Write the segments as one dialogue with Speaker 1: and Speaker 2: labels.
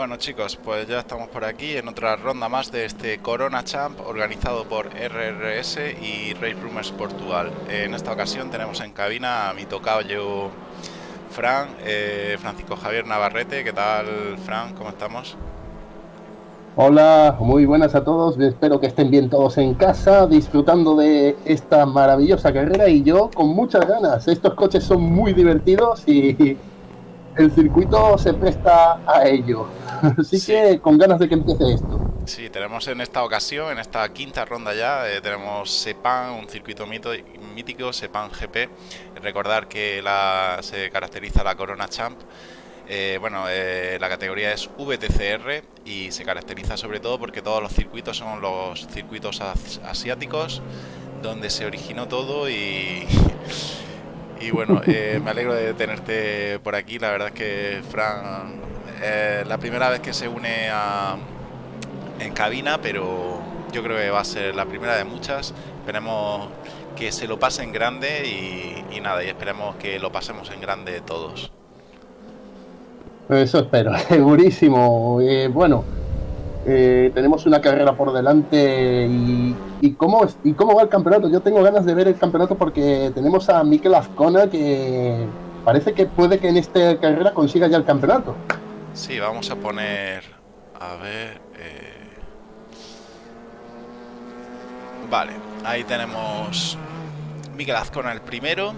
Speaker 1: Bueno chicos, pues ya estamos por aquí en otra ronda más de este Corona Champ organizado por RRS y Race Rumors Portugal. En esta ocasión tenemos en cabina a mi tocayo Fran, eh, Francisco Javier Navarrete. ¿Qué tal Fran? ¿Cómo estamos?
Speaker 2: Hola, muy buenas a todos. Espero que estén bien todos en casa, disfrutando de esta maravillosa carrera y yo con muchas ganas. Estos coches son muy divertidos y el circuito se presta a ello. Así que con ganas de que empiece esto.
Speaker 1: Sí, tenemos en esta ocasión, en esta quinta ronda ya, eh, tenemos Sepan, un circuito mítico, Sepan GP. Recordar que la, se caracteriza la Corona Champ. Eh, bueno, eh, la categoría es VTCR y se caracteriza sobre todo porque todos los circuitos son los circuitos asiáticos donde se originó todo y Y bueno, eh, me alegro de tenerte por aquí. La verdad es que Fran es la primera vez que se une a, en cabina, pero yo creo que va a ser la primera de muchas. Esperemos que se lo pase en grande y, y nada, y esperemos que lo pasemos en grande todos.
Speaker 2: Eso espero, segurísimo. Eh, bueno, eh, tenemos una carrera por delante y, y, cómo, y cómo va el campeonato. Yo tengo ganas de ver el campeonato porque tenemos a Mikel Azcona que parece que puede que en esta carrera consiga ya el campeonato.
Speaker 1: Sí, vamos a poner... A ver... Eh... Vale, ahí tenemos Miguel Azcona el primero,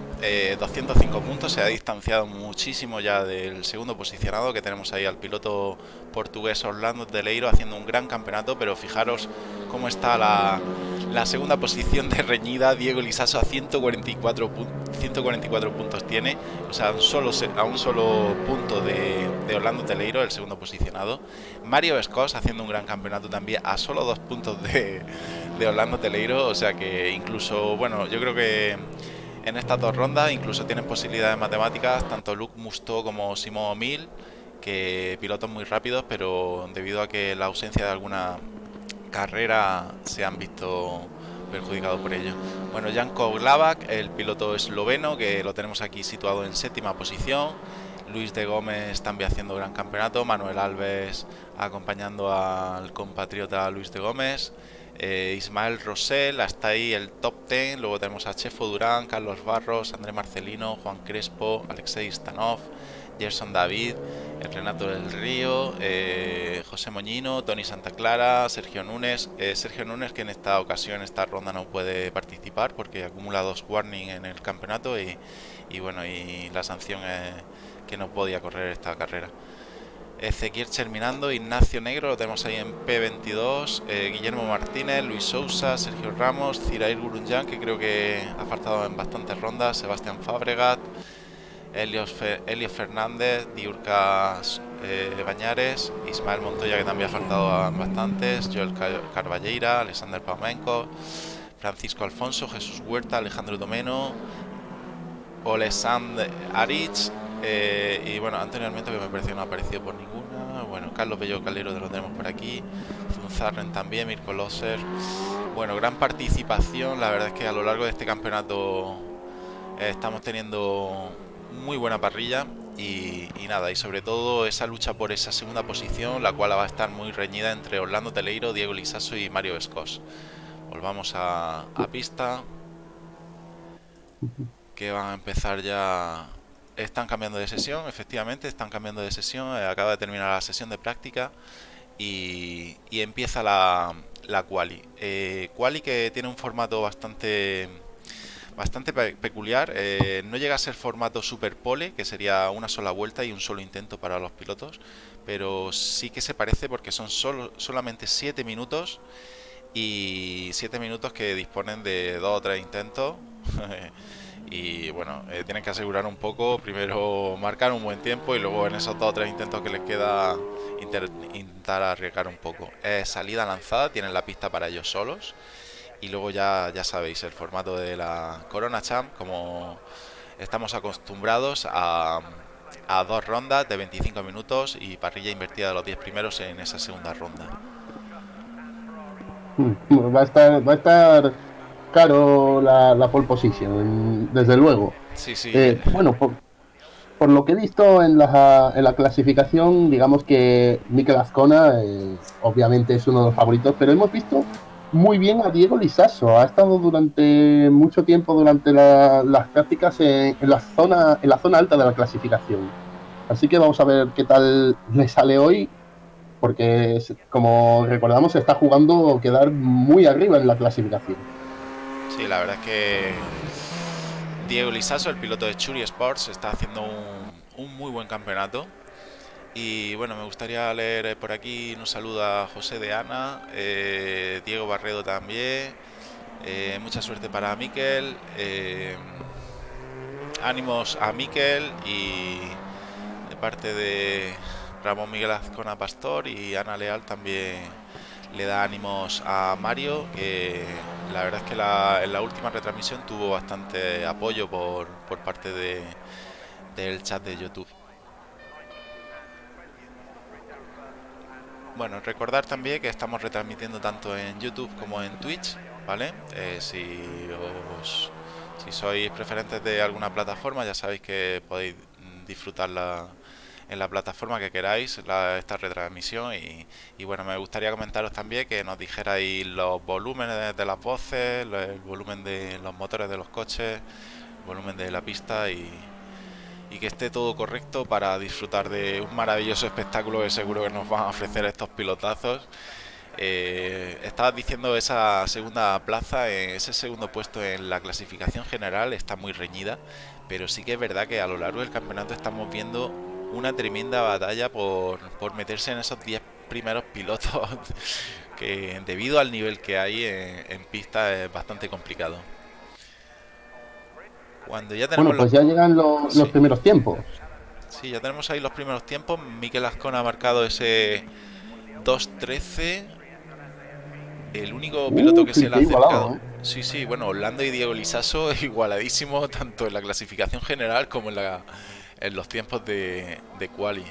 Speaker 1: 205 eh, puntos, se ha distanciado muchísimo ya del segundo posicionado que tenemos ahí al piloto portugués Orlando Teleiro haciendo un gran campeonato, pero fijaros cómo está la, segunda posición de reñida, Diego Lisaso a 144, 144 puntos tiene, o sea, a un solo, a un solo punto de, Orlando Teleiro, el segundo posicionado. Mario Escos haciendo un gran campeonato también a solo dos puntos de, de Orlando Teleiro, o sea que incluso, bueno, yo creo que en estas dos rondas incluso tienen posibilidades matemáticas tanto Luke Musto como Simón Mil, que pilotos muy rápidos, pero debido a que la ausencia de alguna carrera se han visto perjudicados por ello. Bueno, Janko Glavak, el piloto esloveno, que lo tenemos aquí situado en séptima posición. Luis de Gómez también haciendo gran campeonato. Manuel Alves acompañando al compatriota Luis de Gómez. Eh, Ismael Rosell, hasta ahí el top 10. Luego tenemos a Chefo Durán, Carlos Barros, André Marcelino, Juan Crespo, Alexei Stanov, Gerson David, el Renato del Río, eh, José Moñino, Tony Santa Clara, Sergio Núñez. Eh, Sergio Núñez que en esta ocasión, esta ronda no puede participar porque acumula dos warnings en el campeonato y, y bueno, y la sanción es que no podía correr esta carrera. Ezequiel terminando, Ignacio Negro, lo tenemos ahí en P22, eh, Guillermo Martínez, Luis Sousa, Sergio Ramos, Cirair Gurunjan, que creo que ha faltado en bastantes rondas, Sebastián Fabregat, Elio, Fernández, Diurca eh, Bañares, Ismael Montoya, que también ha faltado en bastantes, Joel Carballeira, Alexander Paumenko, Francisco Alfonso, Jesús Huerta, Alejandro Domeno, Olesand Arich, eh, y bueno, anteriormente que me pareció no ha aparecido por ninguna. Bueno, Carlos Bello Calero lo tenemos por aquí. Zunzarren también, Mirko Loser. Bueno, gran participación. La verdad es que a lo largo de este campeonato eh, estamos teniendo muy buena parrilla. Y, nada, y sobre todo esa lucha por esa segunda posición, la cual va a estar muy reñida entre Orlando Teleiro, Diego Lisaso y Mario Escos. Volvamos a, a pista. Que van a empezar ya están cambiando de sesión, efectivamente, están cambiando de sesión. Eh, acaba de terminar la sesión de práctica y, empieza la, la quali. Eh, quali que tiene un formato bastante bastante peculiar. Eh, no llega a ser formato super pole, que sería una sola vuelta y un solo intento para los pilotos, pero sí que se parece porque son solo, solamente 7 minutos y 7 minutos que disponen de 2 o 3 intentos. y bueno, eh, tienen que asegurar un poco, primero marcar un buen tiempo y luego en esos dos o tres intentos que les queda intentar arriesgar un poco. Es salida lanzada, tienen la pista para ellos solos y luego ya, ya sabéis el formato de la Corona Champ, como estamos acostumbrados a, a dos rondas de 25 minutos y parrilla invertida de los 10 primeros en esa segunda ronda.
Speaker 2: Va a estar, va a estar caro la, pole position, desde luego.
Speaker 1: Sí, sí.
Speaker 2: Eh, bueno, por lo que he visto en la, en la clasificación, digamos que Mikel Azcona eh, obviamente es uno de los favoritos, pero hemos visto muy bien a Diego Lisaso. Ha estado durante mucho tiempo durante las prácticas en, la zona, en la zona alta de la clasificación. Así que vamos a ver qué tal le sale hoy, porque como recordamos está jugando quedar muy arriba en la clasificación.
Speaker 1: Sí, la verdad es que Diego Lisaso, el piloto de Churi Sports, está haciendo un, muy buen campeonato. Y bueno, me gustaría leer por aquí un saludo a José de Ana, eh, Diego Barredo también. Eh, mucha suerte para Miquel. Eh, ánimos a Miquel y de parte de Ramón Miguel Azcona Pastor y Ana Leal también le da ánimos a Mario, que la verdad es que la, en la última retransmisión tuvo bastante apoyo por, por parte de, del chat de YouTube. Bueno, recordar también que estamos retransmitiendo tanto en YouTube como en Twitch, ¿vale? Eh, si, os, si sois preferentes de alguna plataforma, ya sabéis que podéis disfrutarla en la plataforma que queráis esta retransmisión y, bueno me gustaría comentaros también que nos dijerais los volúmenes de las voces el volumen de los motores de los coches el volumen de la pista y, que esté todo correcto para disfrutar de un maravilloso espectáculo que seguro que nos van a ofrecer estos pilotazos. Eh, estabas diciendo esa segunda plaza, ese segundo puesto en la clasificación general está muy reñida, pero sí que es verdad que a lo largo del campeonato estamos viendo una tremenda batalla por, meterse en esos 10 primeros pilotos que debido al nivel que hay en, pista es bastante complicado.
Speaker 2: Cuando ya tenemos bueno, pues ya llegan los, primeros tiempos.
Speaker 1: Sí, ya tenemos ahí los primeros tiempos. Miquel Ascona ha marcado ese 2.13. El único uh, piloto que se le ha acercado. ¿eh? Sí, sí, bueno, Orlando y Diego Lisaso igualadísimo tanto en la clasificación general como en la en los tiempos de, de quali.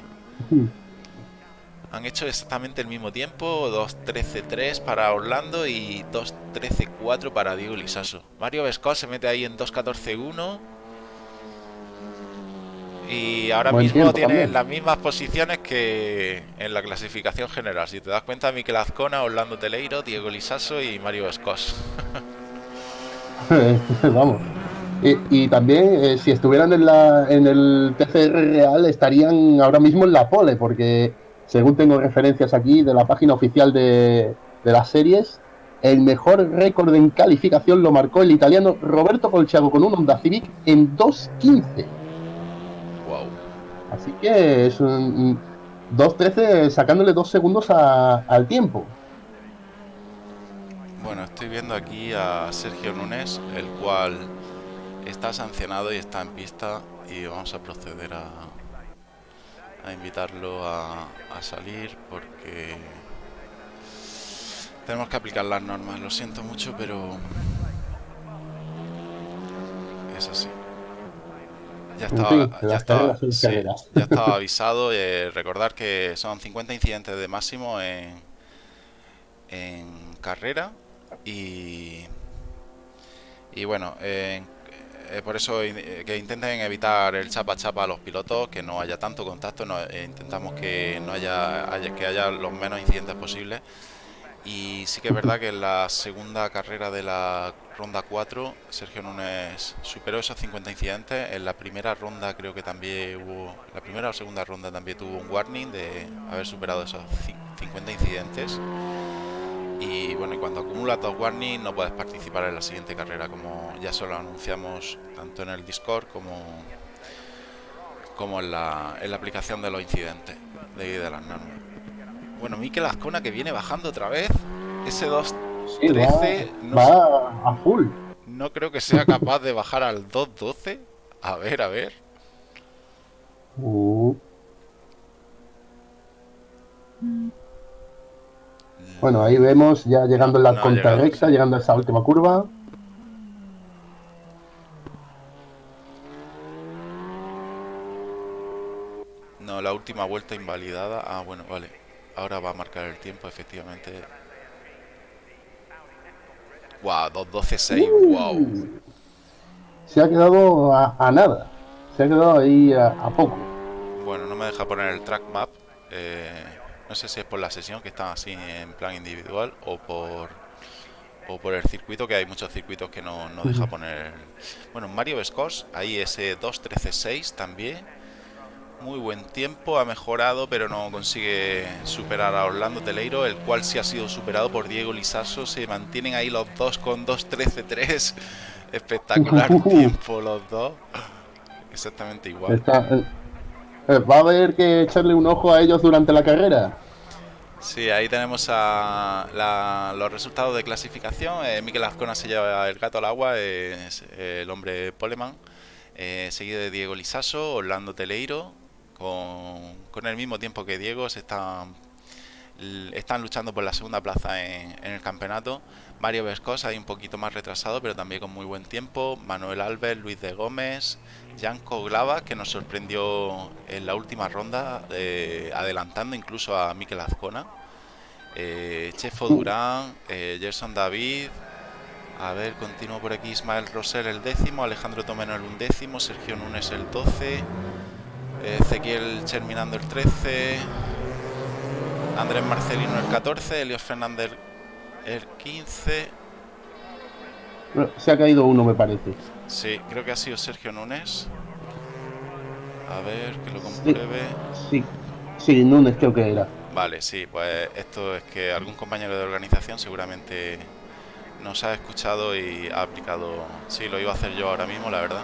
Speaker 1: Han hecho exactamente el mismo tiempo, 2.13.3 para Orlando y 2.13.4 para Diego Lisaso. Mario Vescos se mete ahí en 2.14.1 y ahora mismo tiene las mismas posiciones que en la clasificación general. Si te das cuenta, Miquel Azcona, Orlando Teleiro, Diego Lisaso y Mario Vescos.
Speaker 2: Vamos. Y, también, eh, si estuvieran en, la, en el PCR real, estarían ahora mismo en la pole, porque según tengo referencias aquí de la página oficial de, las series, el mejor récord en calificación lo marcó el italiano Roberto Colchago con un Honda Civic en 2.15. Wow. Así que es un 2.13 sacándole dos segundos al tiempo.
Speaker 1: Bueno, estoy viendo aquí a Sergio Nunes, el cual está sancionado y está en pista y vamos a proceder a, a invitarlo a, a salir porque tenemos que aplicar las normas. Lo siento mucho, pero es así. Ya estaba, ya estaba, ya estaba avisado. Eh, recordar que son 50 incidentes de máximo en, en carrera y, y bueno, en eh, por eso eh, que intenten evitar el chapa chapa a los pilotos, que no haya tanto contacto, no, eh, intentamos que no haya, que haya los menos incidentes posibles. Y sí que es verdad que en la segunda carrera de la ronda 4, Sergio Núñez superó esos 50 incidentes. En la primera ronda creo que también hubo, la primera o segunda ronda también tuvo un warning de haber superado esos 50 incidentes. Y bueno, y cuando acumulas dos warnings no puedes participar en la siguiente carrera, como ya se lo anunciamos tanto en el Discord como, como en, la, en la aplicación de los incidentes de, de las normas. Bueno, Mikel Azcona que viene bajando otra vez. Ese 2.13
Speaker 2: no, va a full.
Speaker 1: no creo que sea capaz de bajar al 2.12. A ver, a ver. Uh.
Speaker 2: Bueno, ahí vemos ya llegando en la no, recta, llegando a esa última curva.
Speaker 1: No, la última vuelta invalidada. Ah, bueno, vale. Ahora va a marcar el tiempo, efectivamente. Wow, 2.12.6, uh, wow.
Speaker 2: Se ha quedado a, nada. Se ha quedado ahí a, poco.
Speaker 1: Bueno, no me deja poner el track map. Eh, no sé si es por la sesión que está así en plan individual o por o por el circuito, que hay muchos circuitos que no, no deja poner. Bueno, Mario Vescos, ahí ese 2.13.6 también. Muy buen tiempo, ha mejorado, pero no consigue superar a Orlando Teleiro, el cual sí ha sido superado por Diego Lisaso. Se mantienen ahí los dos con 2.13.3. Espectacular tiempo los dos. Exactamente igual.
Speaker 2: Eh, ¿Va a haber que echarle un ojo a ellos durante la carrera?
Speaker 1: Sí, ahí tenemos a los resultados de clasificación. Eh, Miquel Azcona se lleva el gato al agua, es el hombre Poleman, eh, seguido de Diego Lisaso, Orlando Teleiro, con, con, el mismo tiempo que Diego, se están luchando por la segunda plaza en, el campeonato. Mario Vescos ahí un poquito más retrasado, pero también con muy buen tiempo. Manuel Alves, Luis de Gómez, Janko Glava, que nos sorprendió en la última ronda, eh, adelantando incluso a Miquel Azcona. Eh, Chefo Durán, eh, Gerson David, a ver, continúo por aquí, Ismael Roser el décimo, Alejandro Tomeno el undécimo, Sergio Núñez el 12, Ezequiel Cherminando el 13, Andrés Marcelino el 14, Elios Fernández el 15.
Speaker 2: Se ha caído uno, me parece.
Speaker 1: Sí, creo que ha sido Sergio Núñez. A ver, que lo compruebe.
Speaker 2: Sí, sí, Núñez creo que era.
Speaker 1: Vale, sí, pues esto es que algún compañero de organización seguramente nos ha escuchado y ha aplicado. Sí, lo iba a hacer yo ahora mismo, la verdad.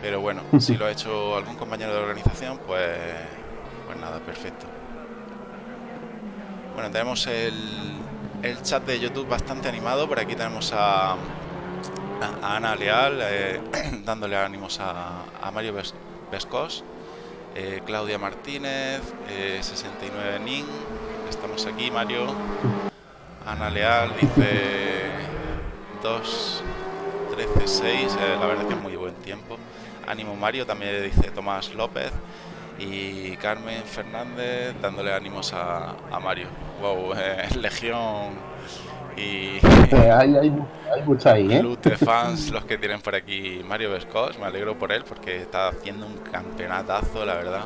Speaker 1: Pero bueno, si lo ha hecho algún compañero de organización, pues, pues nada, perfecto. Bueno, tenemos el, el chat de YouTube bastante animado. Por aquí tenemos a, Ana Leal, eh, dándole ánimos a, Mario Vescos, eh, Claudia Martínez, 69 eh, Nin, estamos aquí, Mario. Ana Leal dice 2, 13, 6, la verdad que es muy buen tiempo. Ánimo Mario, también dice Tomás López y Carmen Fernández dándole ánimos a, a Mario. Wow, Legión y
Speaker 2: hay, hay, mucha ahí, ¿eh?
Speaker 1: de fans los que tienen por aquí Mario Vescos, me alegro por él porque está haciendo un campeonatazo, la verdad.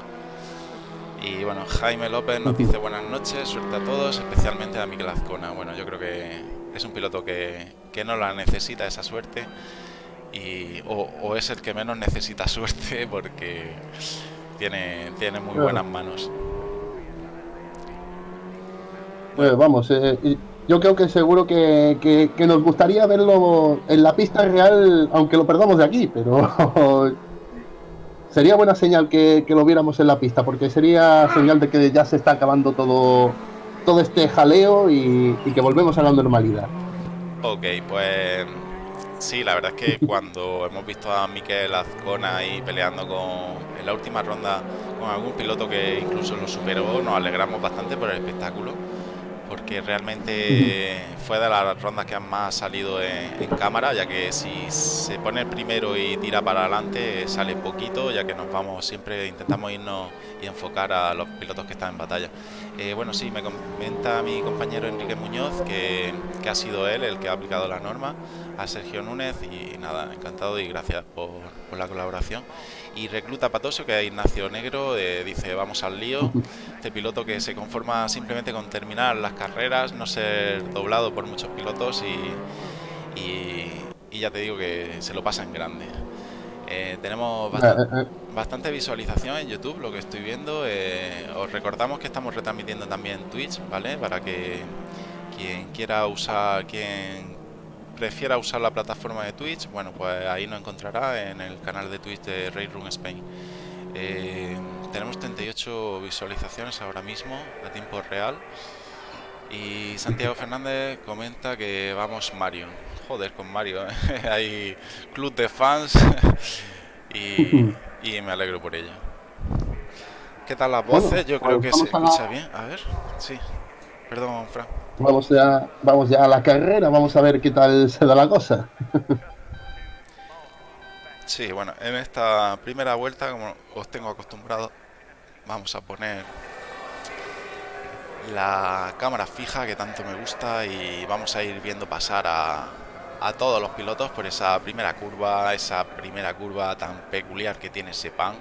Speaker 1: Y bueno, Jaime López nos dice buenas noches, suerte a todos, especialmente a Miguel Azcona. Bueno, yo creo que es un piloto que, que no la necesita esa suerte y, o, es el que menos necesita suerte porque tiene, tiene muy buenas manos.
Speaker 2: Pues vamos, eh, yo creo que seguro que, nos gustaría verlo en la pista real, aunque lo perdamos de aquí, pero sería buena señal que, lo viéramos en la pista, porque sería señal de que ya se está acabando todo, todo este jaleo y, que volvemos a la normalidad.
Speaker 1: Ok, pues sí, la verdad es que cuando hemos visto a Miquel Azcona ahí peleando con, en la última ronda con algún piloto que incluso lo superó, nos alegramos bastante por el espectáculo porque realmente fue de las rondas que han más salido en, cámara, ya que si se pone el primero y tira para adelante sale poquito, ya que nos vamos siempre, intentamos irnos y enfocar a los pilotos que están en batalla. Eh, bueno, sí, me comenta mi compañero Enrique Muñoz que, ha sido él el que ha aplicado la norma, a Sergio Núñez y nada, encantado y gracias por, por la colaboración. Y recluta Patosio, que es Ignacio Negro, eh, dice vamos al lío. Este piloto que se conforma simplemente con terminar las carreras, no ser doblado por muchos pilotos y, y, ya te digo que se lo pasa en grande. Eh, tenemos eh, bastante, visualización en YouTube, lo que estoy viendo. os recordamos que estamos retransmitiendo también Twitch, ¿vale? Para que quien quiera usar, quien prefiera usar la plataforma de Twitch, bueno, pues ahí nos encontrará en el canal de Twitch de Room Spain. Eh, tenemos 38 visualizaciones ahora mismo a tiempo real. Y Santiago Fernández comenta que vamos Mario. Joder, con Mario. ¿eh? Hay club de fans y, me alegro por ello. ¿Qué tal las voces? Yo creo que se escucha bien. A ver, sí. Perdón, Fran.
Speaker 2: Vamos ya, vamos ya a la carrera, vamos a ver qué tal se da la cosa.
Speaker 1: sí, bueno, en esta primera vuelta, como os tengo acostumbrado, vamos a poner la cámara fija que tanto me gusta y vamos a ir viendo pasar a, a todos los pilotos por esa primera curva, esa primera curva tan peculiar que tiene ese pan.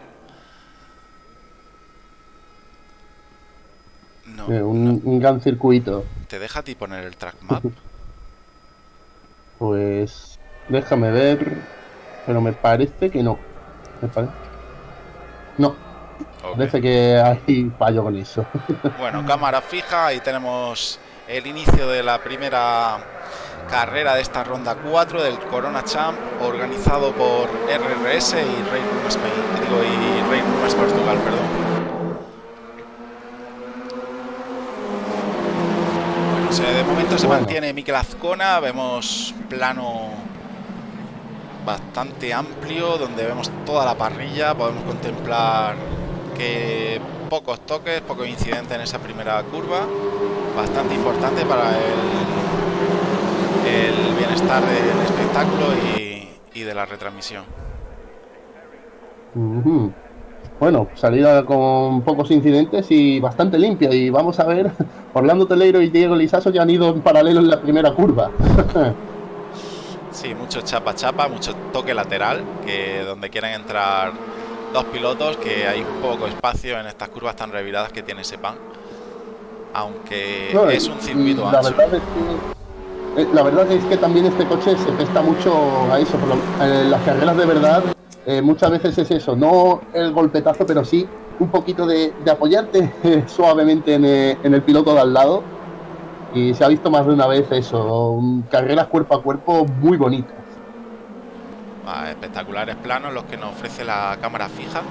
Speaker 2: No, eh, un, gran circuito.
Speaker 1: ¿Te deja a ti poner el track map?
Speaker 2: pues déjame ver, pero me parece que no. No. Parece que hay fallo con eso.
Speaker 1: bueno, cámara fija, ahí tenemos el inicio de la primera carrera de esta ronda 4 del Corona Champ organizado por RRS y Rey Spain, digo, y Rey Portugal, perdón. Bueno, de momento se mantiene Mikel Azcona, vemos plano bastante amplio donde vemos toda la parrilla, podemos contemplar que pocos toques, pocos incidentes en esa primera curva, bastante importante para el el bienestar del espectáculo y, de la retransmisión.
Speaker 2: Bueno, salida con pocos incidentes y bastante limpia. Y vamos a ver, Orlando Teleiro y Diego Lisaso ya han ido en paralelo en la primera curva.
Speaker 1: sí, mucho chapa chapa, mucho toque lateral, que donde quieren entrar dos pilotos, que hay poco espacio en estas curvas tan reviradas que tiene ese pan. Aunque es un circuito ancho.
Speaker 2: Eh, la verdad es que también este coche se presta mucho a eso. en las carreras de verdad, eh, muchas veces es eso, no el golpetazo, pero sí un poquito de, apoyarte suavemente eh, en el, piloto de al lado. Y se ha visto más de una vez eso, carreras cuerpo a cuerpo muy bonitas.
Speaker 1: Ah, espectaculares planos los que nos ofrece la cámara fija.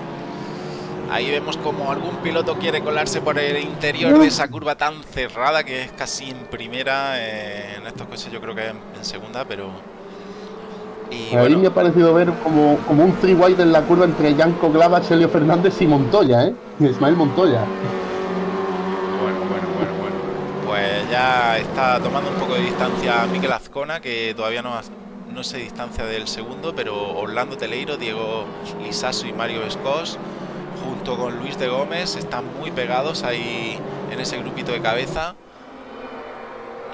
Speaker 1: Ahí vemos como algún piloto quiere colarse por el interior de esa curva tan cerrada que es casi en primera. Eh, en estos coches yo creo que en, segunda, pero...
Speaker 2: Y Ahí me ha parecido ver como, como un free wide en la curva entre Yanko Glava, Celio Fernández y Montoya, ¿eh? Ismael Montoya.
Speaker 1: Bueno, bueno, bueno, bueno. Pues ya está tomando un poco de distancia Miquel Azcona, que todavía no, no se distancia del segundo, pero Orlando Teleiro, Diego Lisaso y Mario Escos junto con Luis de Gómez, están muy pegados ahí en ese grupito de cabeza.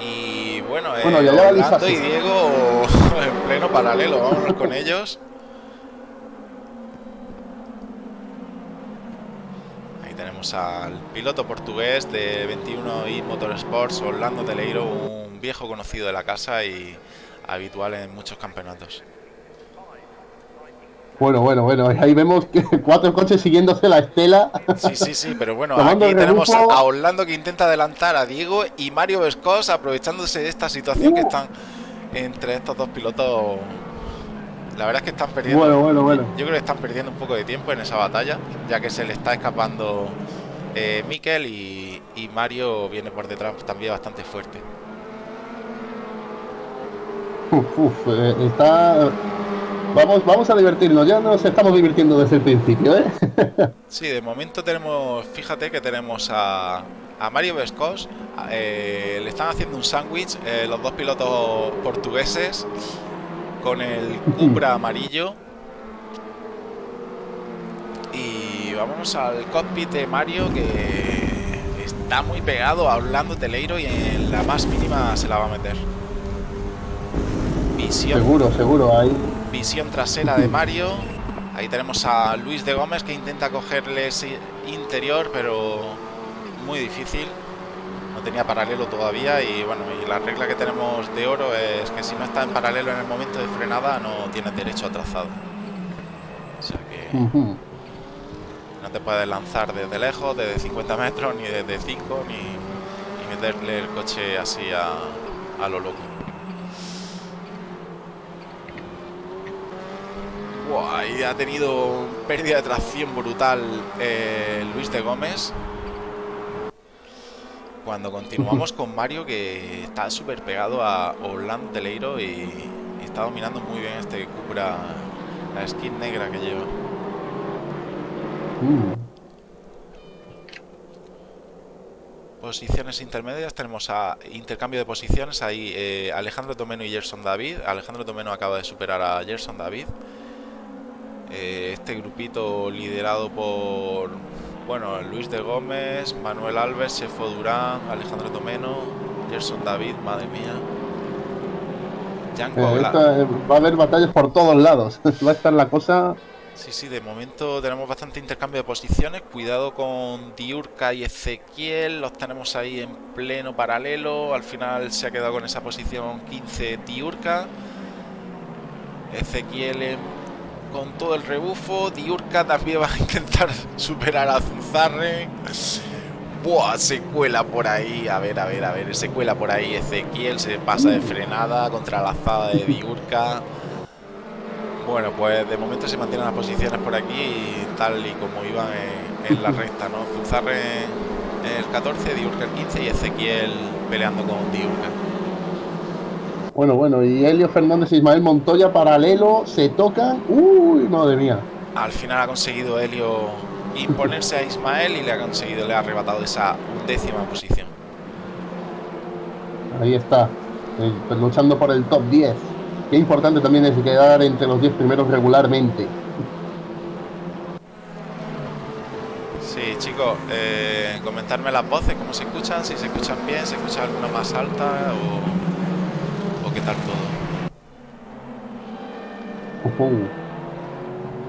Speaker 1: Y bueno, bueno eh, y Diego en pleno paralelo, vámonos con ellos. Ahí tenemos al piloto portugués de 21 y Motorsports, Orlando Teleiro, un viejo conocido de la casa y habitual en muchos campeonatos.
Speaker 2: Bueno, bueno, bueno, ahí vemos que cuatro coches siguiéndose la estela.
Speaker 1: Sí, sí, sí, pero bueno, aquí tenemos a Orlando que intenta adelantar a Diego y Mario Vescos aprovechándose de esta situación que uh. están entre estos dos pilotos. La verdad es que están perdiendo.
Speaker 2: Bueno, bueno, bueno.
Speaker 1: Yo creo que están perdiendo un poco de tiempo en esa batalla, ya que se le está escapando eh, Mikel y, y Mario viene por detrás también bastante fuerte.
Speaker 2: Uf, uf, eh, está Vamos, vamos a divertirnos, ya nos estamos divirtiendo desde el principio, ¿eh?
Speaker 1: sí, de momento tenemos, fíjate que tenemos a, a Mario Vescos, eh, le están haciendo un sándwich eh, los dos pilotos portugueses con el Cupra amarillo. Y vamos al cockpit de Mario que está muy pegado hablando Teleiro y en la más mínima se la va a meter.
Speaker 2: Seguro, seguro, ahí
Speaker 1: Visión trasera de Mario. Ahí tenemos a Luis de Gómez que intenta cogerle ese interior, pero muy difícil. No tenía paralelo todavía y bueno, y la regla que tenemos de oro es que si no está en paralelo en el momento de frenada no tienes derecho a trazado. O sea que no te puedes lanzar desde lejos, desde 50 metros, ni desde 5, ni, meterle el coche así a, a lo loco. Ahí ha tenido pérdida de tracción brutal eh, Luis de Gómez. Cuando continuamos con Mario, que está súper pegado a Orlando Teleiro y, está dominando muy bien este Cupra, la skin negra que lleva. Mm. Posiciones intermedias, tenemos a intercambio de posiciones ahí eh, Alejandro Tomeno y Gerson David. Alejandro Tomeno acaba de superar a Gerson David. Eh, este grupito liderado por bueno Luis de Gómez, Manuel Alves, Chefo Durán, Alejandro Tomeno, Gerson David, madre mía.
Speaker 2: Eh, va a haber batallas por todos lados. va a estar la cosa
Speaker 1: Sí, sí, de momento tenemos bastante intercambio de posiciones. Cuidado con Diurka y Ezequiel. Los tenemos ahí en pleno paralelo. Al final se ha quedado con esa posición 15 Diurka. Ezequiel con todo el rebufo. Diurka también va a intentar superar a Zuzarre. Buah, se cuela por ahí. A ver, a ver, a ver. Se cuela por ahí Ezequiel. Se pasa de frenada contra la azada de Diurka. Bueno, pues de momento se mantienen las posiciones por aquí tal y como iban en, la recta, ¿no? Zuzarre el 14, Diurka el 15 y Ezequiel peleando con Diurka.
Speaker 2: Bueno, bueno, y Helio Fernández e Ismael Montoya paralelo, se tocan. Uy, madre mía.
Speaker 1: Al final ha conseguido Helio imponerse a Ismael y le ha conseguido, le ha arrebatado esa décima posición.
Speaker 2: Ahí está, eh, luchando por el top 10. Qué importante también es quedar entre los 10 primeros regularmente.
Speaker 1: Sí, chicos, eh, comentarme las voces, cómo se escuchan, si se escuchan bien, se escucha alguna más alta o,
Speaker 2: todo.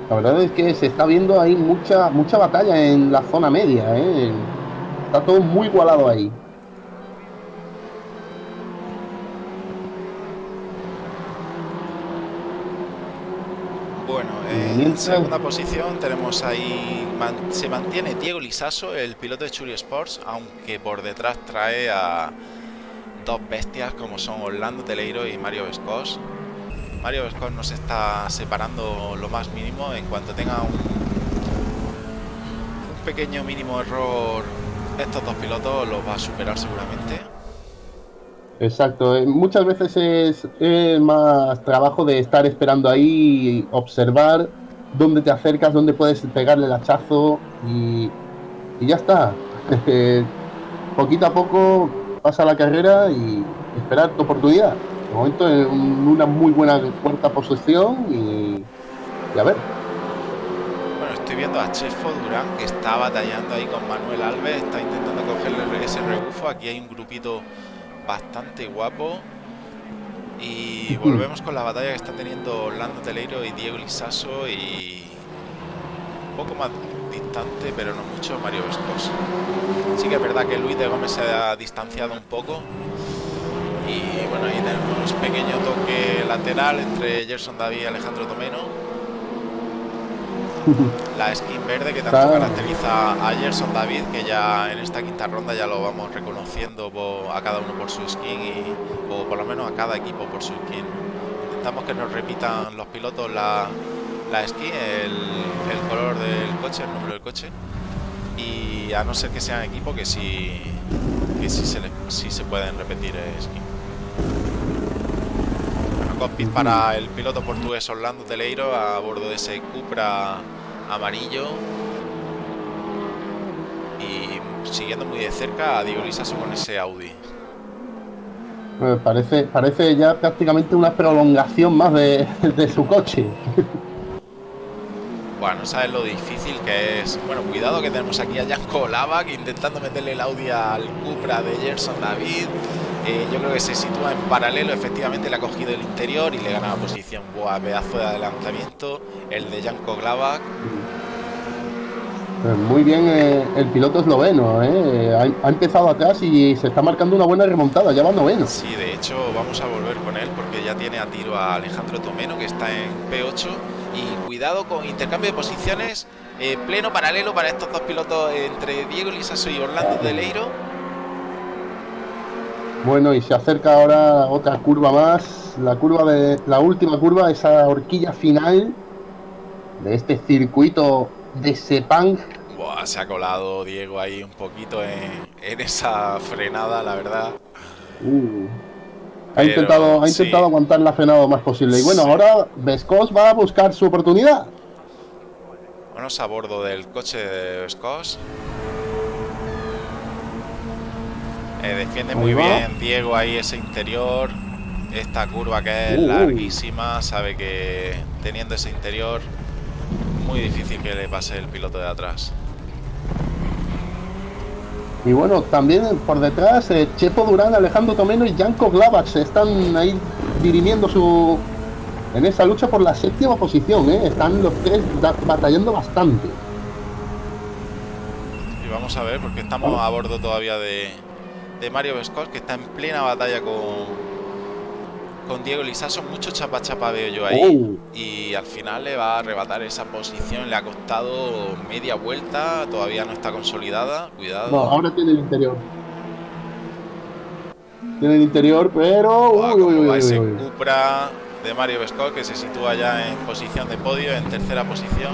Speaker 2: La verdad es que se está viendo ahí mucha mucha batalla en la zona media, ¿eh? está todo muy igualado ahí.
Speaker 1: En segunda posición tenemos ahí, se mantiene Diego Lisaso, el piloto de Churi Sports, aunque por detrás trae a dos bestias como son Orlando Teleiro y Mario Vescos. Mario Vescos nos está separando lo más mínimo, en cuanto tenga un, pequeño mínimo error, estos dos pilotos los va a superar seguramente.
Speaker 2: Exacto, eh, muchas veces es, más trabajo de estar esperando ahí, observar dónde te acercas, dónde puedes pegarle el hachazo y, ya está. Poquito a poco pasa la carrera y esperar tu oportunidad. De momento en una muy buena cuarta posición y, a ver.
Speaker 1: Bueno, estoy viendo a Chefo Durán que está batallando ahí con Manuel Alves, está intentando cogerle ese rebufo. Aquí hay un grupito bastante guapo. Y volvemos con la batalla que están teniendo Orlando Teleiro y Diego Lisaso y un poco más distante, pero no mucho, Mario Vescos. Sí que es verdad que Luis de Gómez se ha distanciado un poco. Y bueno, ahí tenemos pequeño toque lateral entre Gerson David y Alejandro Tomeno la skin verde que tanto caracteriza a Gerson David, que ya en esta quinta ronda ya lo vamos reconociendo a cada uno por su skin y, o por lo menos a cada equipo por su skin. Intentamos que nos repitan los pilotos la, la skin, el, color del coche, el número del coche y a no ser que sean equipo que sí, que sí se, se pueden repetir skin. Cockpit para el piloto portugués Orlando Teleiro a bordo de ese Cupra amarillo. Y siguiendo muy de cerca a Diego Lisaso con ese Audi.
Speaker 2: parece, parece ya prácticamente una prolongación más de, su coche.
Speaker 1: Bueno, sabes lo difícil que es. Bueno, cuidado que tenemos aquí a Janko Lava que intentando meterle el Audi al Cupra de Gerson David. Eh, yo creo que se sitúa en paralelo, efectivamente le ha cogido el interior y le gana la posición. Buah, pedazo de adelantamiento, el de Janko Glavak.
Speaker 2: Pues muy bien eh, el piloto esloveno, ¿eh? ha, empezado atrás y se está marcando una buena remontada, ya va noveno.
Speaker 1: Sí, de hecho vamos a volver con él porque ya tiene a tiro a Alejandro Tomeno que está en P8 y cuidado con intercambio de posiciones, pleno paralelo para estos dos pilotos entre Diego Lisaso y Orlando Deleiro
Speaker 2: bueno, y se acerca ahora otra curva más, la curva de la última curva, esa horquilla final de este circuito de Sepang.
Speaker 1: se ha colado Diego ahí un poquito en, esa frenada, la verdad.
Speaker 2: Uh, ha intentado, ha intentado aguantar la frenada lo más posible. Y bueno, ahora Vescos va a buscar su oportunidad.
Speaker 1: Bueno, a bordo del coche de Vescos. Eh, defiende muy bien Diego ahí ese interior. Esta curva que es uh. larguísima, sabe que teniendo ese interior, muy difícil que le pase el piloto de atrás.
Speaker 2: Y bueno, también por detrás, eh, Chepo Durán, Alejandro Tomeno y Janko Glavac están ahí dirimiendo su en esa lucha por la séptima posición, ¿eh? Están los tres batallando bastante.
Speaker 1: Y vamos a ver, porque estamos a bordo todavía de, de Mario Vescos, que está en plena batalla con, con Diego Lisaso. Mucho chapa chapa veo yo ahí. Oh. Y al final le va a arrebatar esa posición. Le ha costado media vuelta, todavía no está consolidada. Cuidado.
Speaker 2: No, ahora tiene el interior. Tiene el interior, pero.
Speaker 1: uy, uy, uy, ese Cupra de Mario Vescol que se sitúa ya en posición de podio, en tercera posición.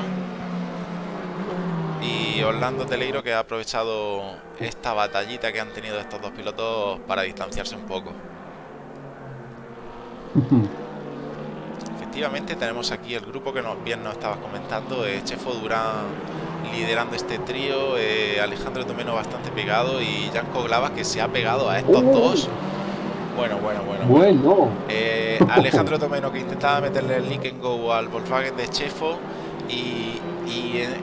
Speaker 1: Y Orlando Teleiro que ha aprovechado esta batallita que han tenido estos dos pilotos para distanciarse un poco. Efectivamente tenemos aquí el grupo que nos, bien nos estabas comentando, eh, Chefo Durán liderando este trío, eh, Alejandro Tomeno bastante pegado y Janko Glavas que se ha pegado a estos dos bueno, bueno, bueno.
Speaker 2: Bueno.
Speaker 1: Eh, Alejandro Tomeno que intentaba meterle el link en Go al Volkswagen de Chefo y,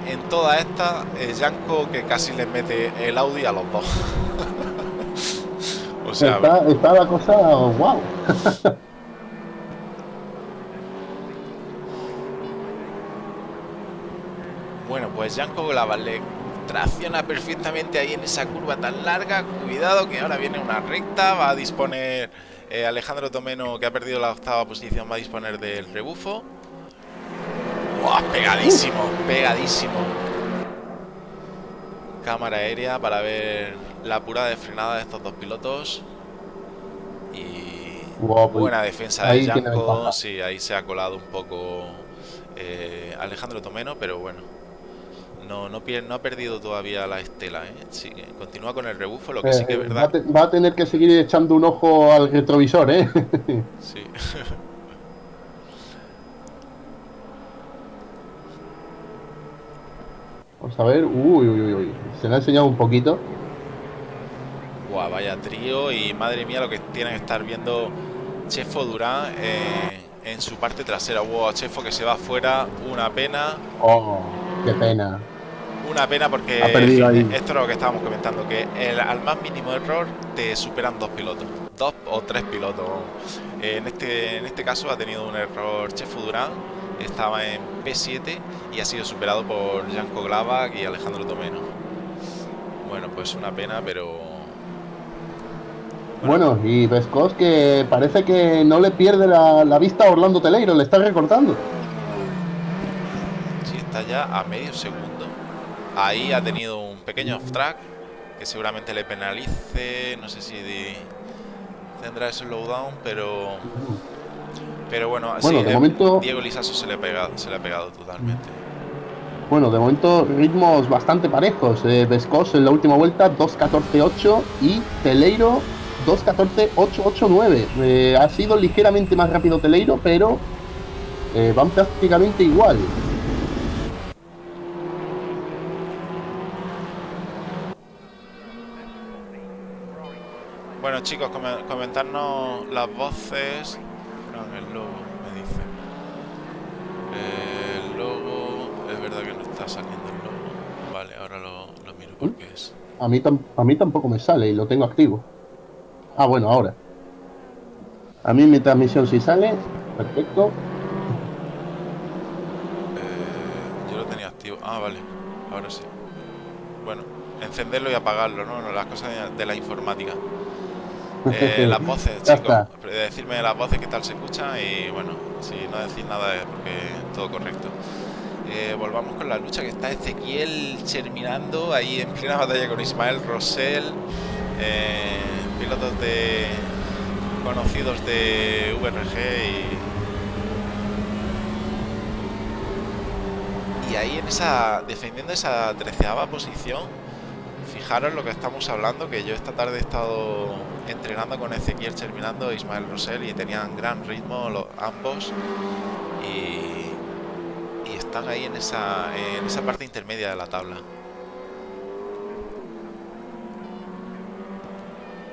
Speaker 1: en, toda esta eh, Yanko que casi le mete el Audi a los dos.
Speaker 2: o sea, está, la cosa wow.
Speaker 1: bueno, pues Yanko le tracciona perfectamente ahí en esa curva tan larga. Cuidado que ahora viene una recta. Va a disponer eh, Alejandro Tomeno, que ha perdido la octava posición, va a disponer del rebufo. Pegadísimo, pegadísimo. Cámara aérea para ver la pura de frenada de estos dos pilotos. Y pues buena defensa de Janko. Sí, ahí se ha colado un poco eh, Alejandro Tomeno, pero bueno, no, no, no ha perdido todavía la estela, ¿eh? continúa con el rebufo, lo que sí que es eh, verdad.
Speaker 2: Va a, tener que seguir echando un ojo al retrovisor, ¿eh?
Speaker 1: sí.
Speaker 2: Vamos a ver. Uy, uy, uy, Se le ha enseñado un poquito.
Speaker 1: Guau, vaya trío. Y madre mía, lo que tiene que estar viendo Chefo Durán eh, en su parte trasera. Wow, Chefo que se va afuera. Una pena.
Speaker 2: Oh, qué pena.
Speaker 1: Una pena porque esto es lo que estábamos comentando, que el, al más mínimo error te superan dos pilotos, dos o tres pilotos. En este, en este caso ha tenido un error Chefo Durán, estaba en P7 y ha sido superado por Janko Glavak y Alejandro Tomeno. Bueno, pues una pena, pero...
Speaker 2: Bueno, y Vescos que parece que no le pierde la, la vista a Orlando Teleiro, le está recortando.
Speaker 1: Sí, está ya a medio segundo Ahí ha tenido un pequeño off track que seguramente le penalice. No sé si tendrá ese slowdown, pero pero bueno, así
Speaker 2: de momento,
Speaker 1: Diego Lisaso se le ha pegado, se le ha pegado totalmente.
Speaker 2: Bueno, de momento ritmos bastante parejos. Eh, Vescos en la última vuelta 2.14.8 y Teleiro 2.14.889. Eh, ha sido ligeramente más rápido Teleiro, pero eh, van prácticamente igual.
Speaker 1: Bueno chicos, comentarnos las voces. No, el logo me dice. El logo, es verdad que no está saliendo el logo. Vale, ahora lo, miro porque ¿Mm? es.
Speaker 2: A mí, a mí tampoco me sale y lo tengo activo. Ah, bueno, ahora. A mí mi transmisión sí sale. Perfecto.
Speaker 1: Eh, yo lo tenía activo. Ah, vale. Ahora sí. Bueno, encenderlo y apagarlo, ¿no? Las cosas de la informática. Eh, las voces, chicos. Decirme las voces qué tal se escucha y bueno, si no decís nada es porque todo correcto. Eh, volvamos con la lucha que está Ezequiel terminando ahí en plena batalla con Ismael Rosell, eh, pilotos de conocidos de VRG y, y ahí en esa defendiendo esa treceava posición fijaros lo que estamos hablando, que yo esta tarde he estado entrenando con Ezequiel terminando Ismael Rosell y tenían gran ritmo los, ambos y, y, están ahí en esa, en esa parte intermedia de la tabla.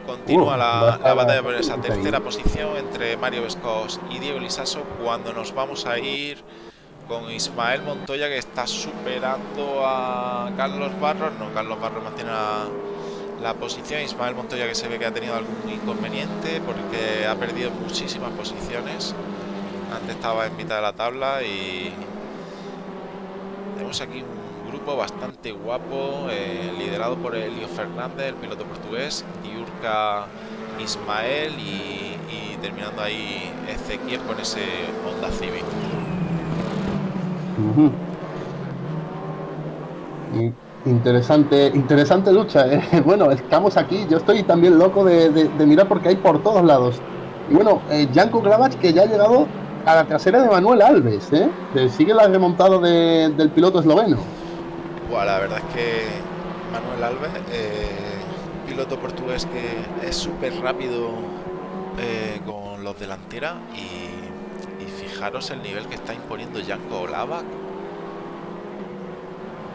Speaker 1: Continúa la, la, batalla por esa tercera posición entre Mario Vescos y Diego Lisaso cuando nos vamos a ir con Ismael Montoya que está superando a Carlos Barros. No, Carlos Barros mantiene la posición. Ismael Montoya que se ve que ha tenido algún inconveniente porque ha perdido muchísimas posiciones. Antes estaba en mitad de la tabla y tenemos aquí un grupo bastante guapo, eh, liderado por Elio Fernández, el piloto portugués, Diurka Ismael y, terminando ahí Ezequiel con ese Honda Civic.
Speaker 2: Interesante, interesante lucha. ¿eh? Bueno, estamos aquí. Yo estoy también loco de, mirar porque hay por todos lados. Y bueno, eh, Janko Gravach que ya ha llegado a la trasera de Manuel Alves. ¿eh? Sigue la remontada del piloto esloveno.
Speaker 1: Bueno, la verdad es que Manuel Alves, eh, piloto portugués que es súper rápido con los delanteras y, fijaros el nivel que está imponiendo Janko Gravach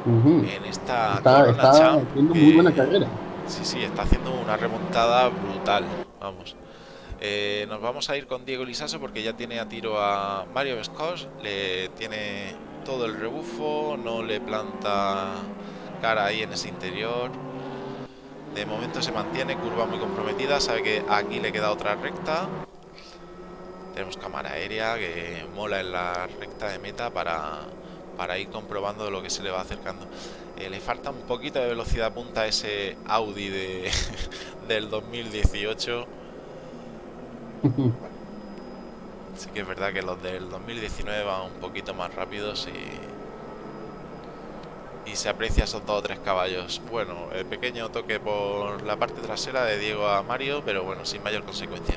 Speaker 1: en esta
Speaker 2: está, haciendo muy buena carrera.
Speaker 1: Sí, sí, está haciendo una remontada brutal. Vamos. Eh, nos vamos a ir con Diego Lisaso porque ya tiene a tiro a Mario Vescos. Le tiene todo el rebufo, no le planta cara ahí en ese interior. De momento se mantiene, curva muy comprometida. Sabe que aquí le queda otra recta. Tenemos cámara aérea que mola en la recta de meta para para ir comprobando lo que se le va acercando. Eh, le falta un poquito de velocidad punta a ese Audi de, del 2018. Sí que es verdad que los del 2019 van un poquito más rápidos y, y se aprecia esos dos o tres caballos. Bueno, el pequeño toque por la parte trasera de Diego a Mario, pero bueno, sin mayor consecuencia.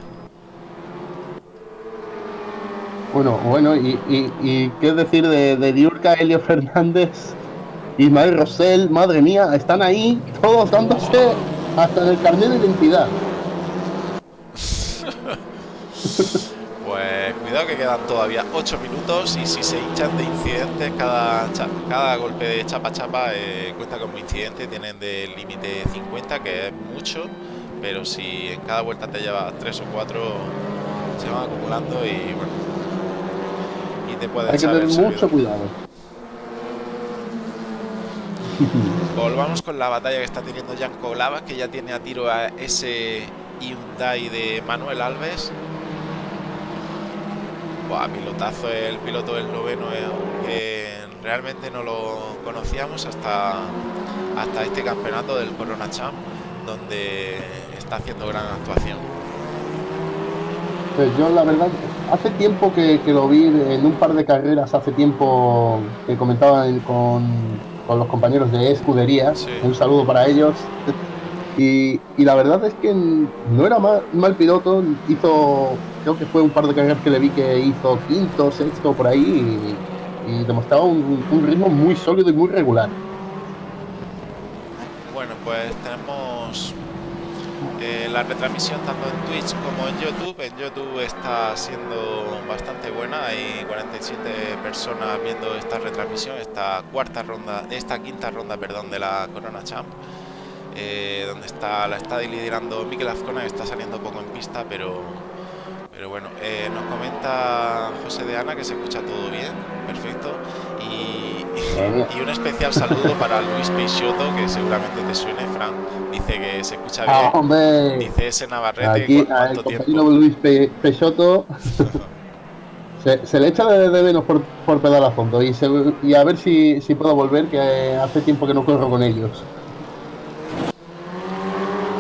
Speaker 2: Bueno, bueno, y, y, qué decir de, de Diurka, Elio Fernández, Ismael Rosell, madre mía, están ahí todos dándose hasta en el carnet de identidad.
Speaker 1: Pues cuidado que quedan todavía 8 minutos y si se hinchan de incidentes, cada, cada golpe de chapa chapa eh, cuenta como incidente, tienen de límite 50, que es mucho, pero si en cada vuelta te llevas 3 o 4, se van acumulando y bueno,
Speaker 2: hay que tener mucho cuidado.
Speaker 1: Volvamos con la batalla que está teniendo Janko Lava, que ya tiene a tiro a ese Hyundai de Manuel Alves. Buah, pilotazo el piloto del noveno eh, que realmente no lo conocíamos hasta, hasta este campeonato del Corona Champ, donde está haciendo gran actuación.
Speaker 2: Pues yo la verdad hace tiempo que, lo vi en un par de carreras, hace tiempo que comentaba con, los compañeros de escudería. Un saludo para ellos. Y, la verdad es que no era mal, mal, piloto, hizo, creo que fue un par de carreras que le vi que hizo quinto, sexto por ahí y, demostraba un, un ritmo muy sólido y muy regular.
Speaker 1: Bueno, pues tenemos la retransmisión tanto en Twitch como en YouTube. En YouTube está siendo bastante buena, hay 47 personas viendo esta retransmisión, esta cuarta ronda, esta quinta ronda, perdón, de la Corona Champ. Eh, donde está la está liderando Mikel Azcona que está saliendo poco en pista pero pero bueno eh, nos comenta José de Ana que se escucha todo bien perfecto y, un especial saludo para Luis Peixoto que seguramente te suene Fran. Dice que se escucha
Speaker 2: ah,
Speaker 1: bien. dice ese Navarrete
Speaker 2: aquí al compañero Luis Peixoto. Se, le echa de, menos por, por pedal a fondo. Y, y a ver si, si puedo volver que hace tiempo que no corro con ellos.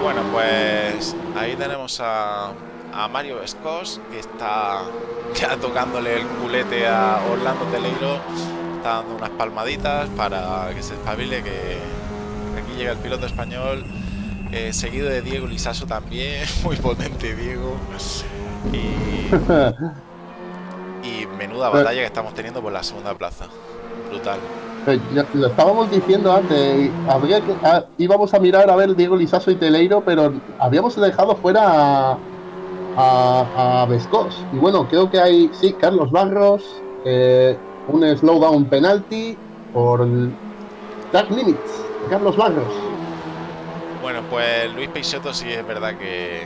Speaker 1: Bueno, pues ahí tenemos a, Mario Vescos, que está ya tocándole el culete a Orlando Teleiro. Está dando unas palmaditas para que se espabile, que aquí llega el piloto español. Eh, seguido de Diego Lisaso también, muy potente Diego. Y, y menuda batalla que estamos teniendo por la segunda plaza. Brutal.
Speaker 2: Lo estábamos diciendo antes, habría que, ah, íbamos a mirar a ver Diego Lizaso y Teleiro, pero habíamos dejado fuera a, a, Vescos. Y bueno, creo que hay, sí, Carlos Barros, eh, un slowdown penalty por Dark Limits, Carlos Barros.
Speaker 1: Bueno, pues Luis Peixoto sí es verdad que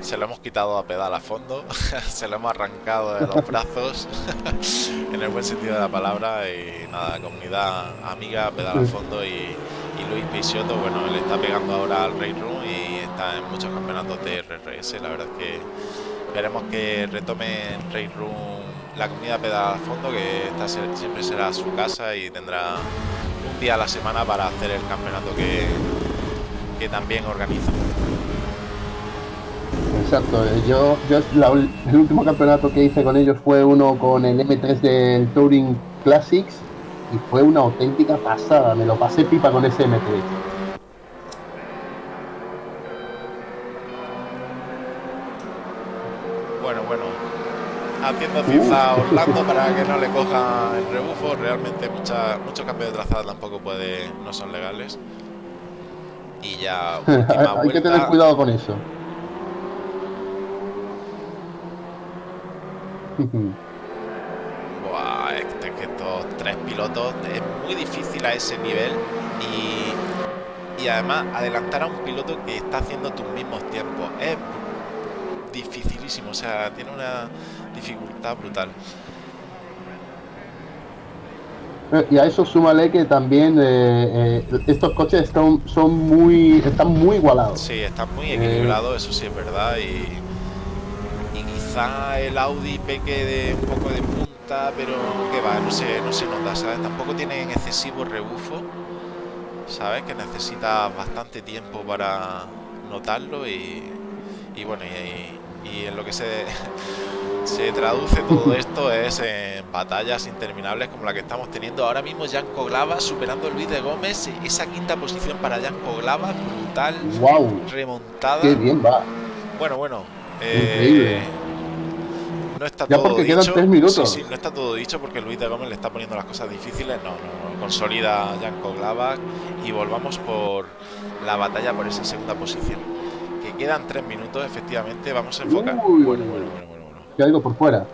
Speaker 1: se lo hemos quitado a pedal a fondo, se lo hemos arrancado de los brazos, en el buen sentido de la palabra, y nada, comunidad amiga, pedal a fondo y, Y Luis Peixoto, bueno, le está pegando ahora al Rey Room y está en muchos campeonatos de RRS. La verdad es que esperemos que retome en Rey Room la comunidad fondo, que esta siempre será su casa y tendrá un día a la semana para hacer el campeonato que, que también organiza.
Speaker 2: Exacto, eh, yo, yo el último campeonato que hice con ellos fue uno con el M3 del Touring Classics y fue una auténtica pasada, me lo pasé pipa con ese M3.
Speaker 1: Haciendo cinza a Orlando para que no le coja el rebufo, realmente mucha, muchos cambios de trazada tampoco puede, no son legales. Y ya
Speaker 2: Hay que tener cuidado con eso.
Speaker 1: Buah, es que estos tres pilotos es muy difícil a ese nivel y, y además adelantar a un piloto que está haciendo tus mismos tiempos es dificilísimo, o sea, tiene una dificultad brutal.
Speaker 2: Eh, y a eso súmale que también eh, eh, estos coches están, son muy, están muy igualados.
Speaker 1: Sí, están muy equilibrados, eso sí es verdad. Y, quizá el Audi peque de un poco de punta, pero que va, no se, no se nota, ¿sabes? Tampoco tienen excesivo rebufo, ¿sabes? Que necesita bastante tiempo para notarlo y, y bueno, y, y, en lo que se, se traduce todo esto es en batallas interminables como la que estamos teniendo ahora mismo. Janko Glava superando el Luis de Gómez, esa quinta posición para Janko Glava, brutal,
Speaker 2: wow.
Speaker 1: remontada.
Speaker 2: Qué bien va.
Speaker 1: Bueno, bueno. Eh, no está todo dicho.
Speaker 2: minutos.
Speaker 1: no está todo dicho porque Luis de Gómez le está poniendo las cosas difíciles. No, no, consolida Janko Glava y volvamos por la batalla por esa segunda posición. Que quedan tres minutos, efectivamente. Vamos a enfocar. bueno, bueno, bueno, bueno, bueno.
Speaker 2: Por fuera.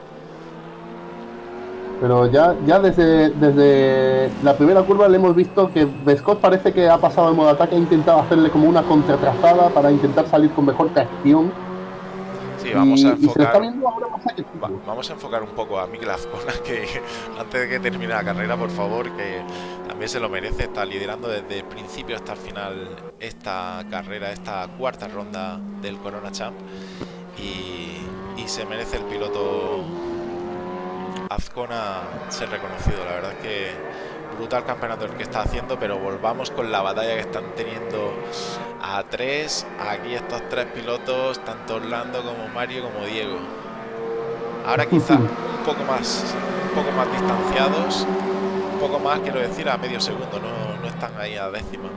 Speaker 2: Pero ya, ya desde, desde la primera curva le hemos visto que Vescott parece que ha pasado al modo ataque, ha intentado hacerle como una contratrazada para intentar salir con mejor tracción
Speaker 1: Sí, vamos a enfocar. vamos a enfocar un poco a Miguel Azcona, que antes de que termine la carrera, por favor, que también se lo merece. Está liderando desde el principio hasta el final esta carrera, esta cuarta ronda del Corona Champ. Y, y se merece el piloto Azcona ser reconocido. La verdad es que brutal campeonato el que está haciendo, pero volvamos con la batalla que están teniendo a tres. Aquí estos tres pilotos, tanto Orlando como Mario como Diego. Ahora quizá un poco más, un poco más distanciados, un poco más, quiero decir, a medio segundo, no, no están ahí a décima.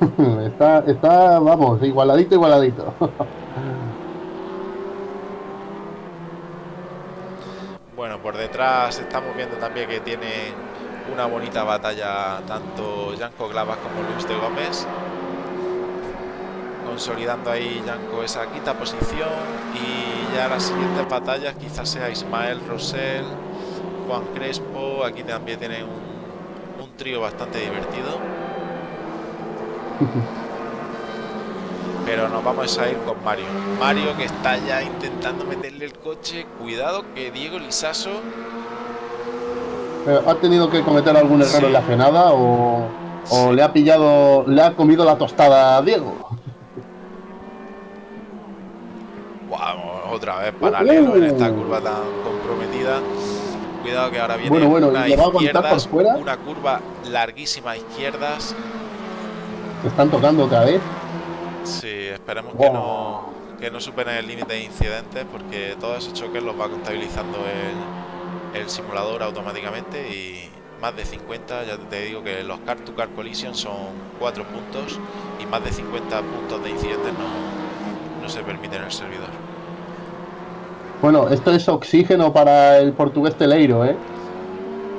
Speaker 2: Está, está, vamos, igualadito, igualadito.
Speaker 1: Bueno, por detrás estamos viendo también que tienen una bonita batalla tanto Janko Glavas como Luis de Gómez consolidando ahí Janko esa quinta posición. Y ya las siguientes batallas quizás sea Ismael Rosell Juan Crespo. Aquí también tienen un, un trío bastante divertido. Pero nos vamos a ir con Mario. Mario que está ya intentando meterle el coche. Cuidado que Diego Lisaso
Speaker 2: ¿Ha tenido que cometer algún error en la frenada o, le ha pillado, le ha comido la tostada a Diego?
Speaker 1: otra vez paralelo en esta curva tan comprometida. Cuidado que ahora viene una, izquierdas, una curva larguísima a izquierdas.
Speaker 2: están tocando otra vez?
Speaker 1: Sí, esperemos que no que no superen el límite de incidentes porque todos esos choques los va contabilizando el el simulador automáticamente y más de 50, ya te digo que los car to car collision son 4 puntos y más de 50 puntos de incidentes no, no se permiten en el servidor.
Speaker 2: Bueno, esto es oxígeno para el portugués Teleiro, ¿eh?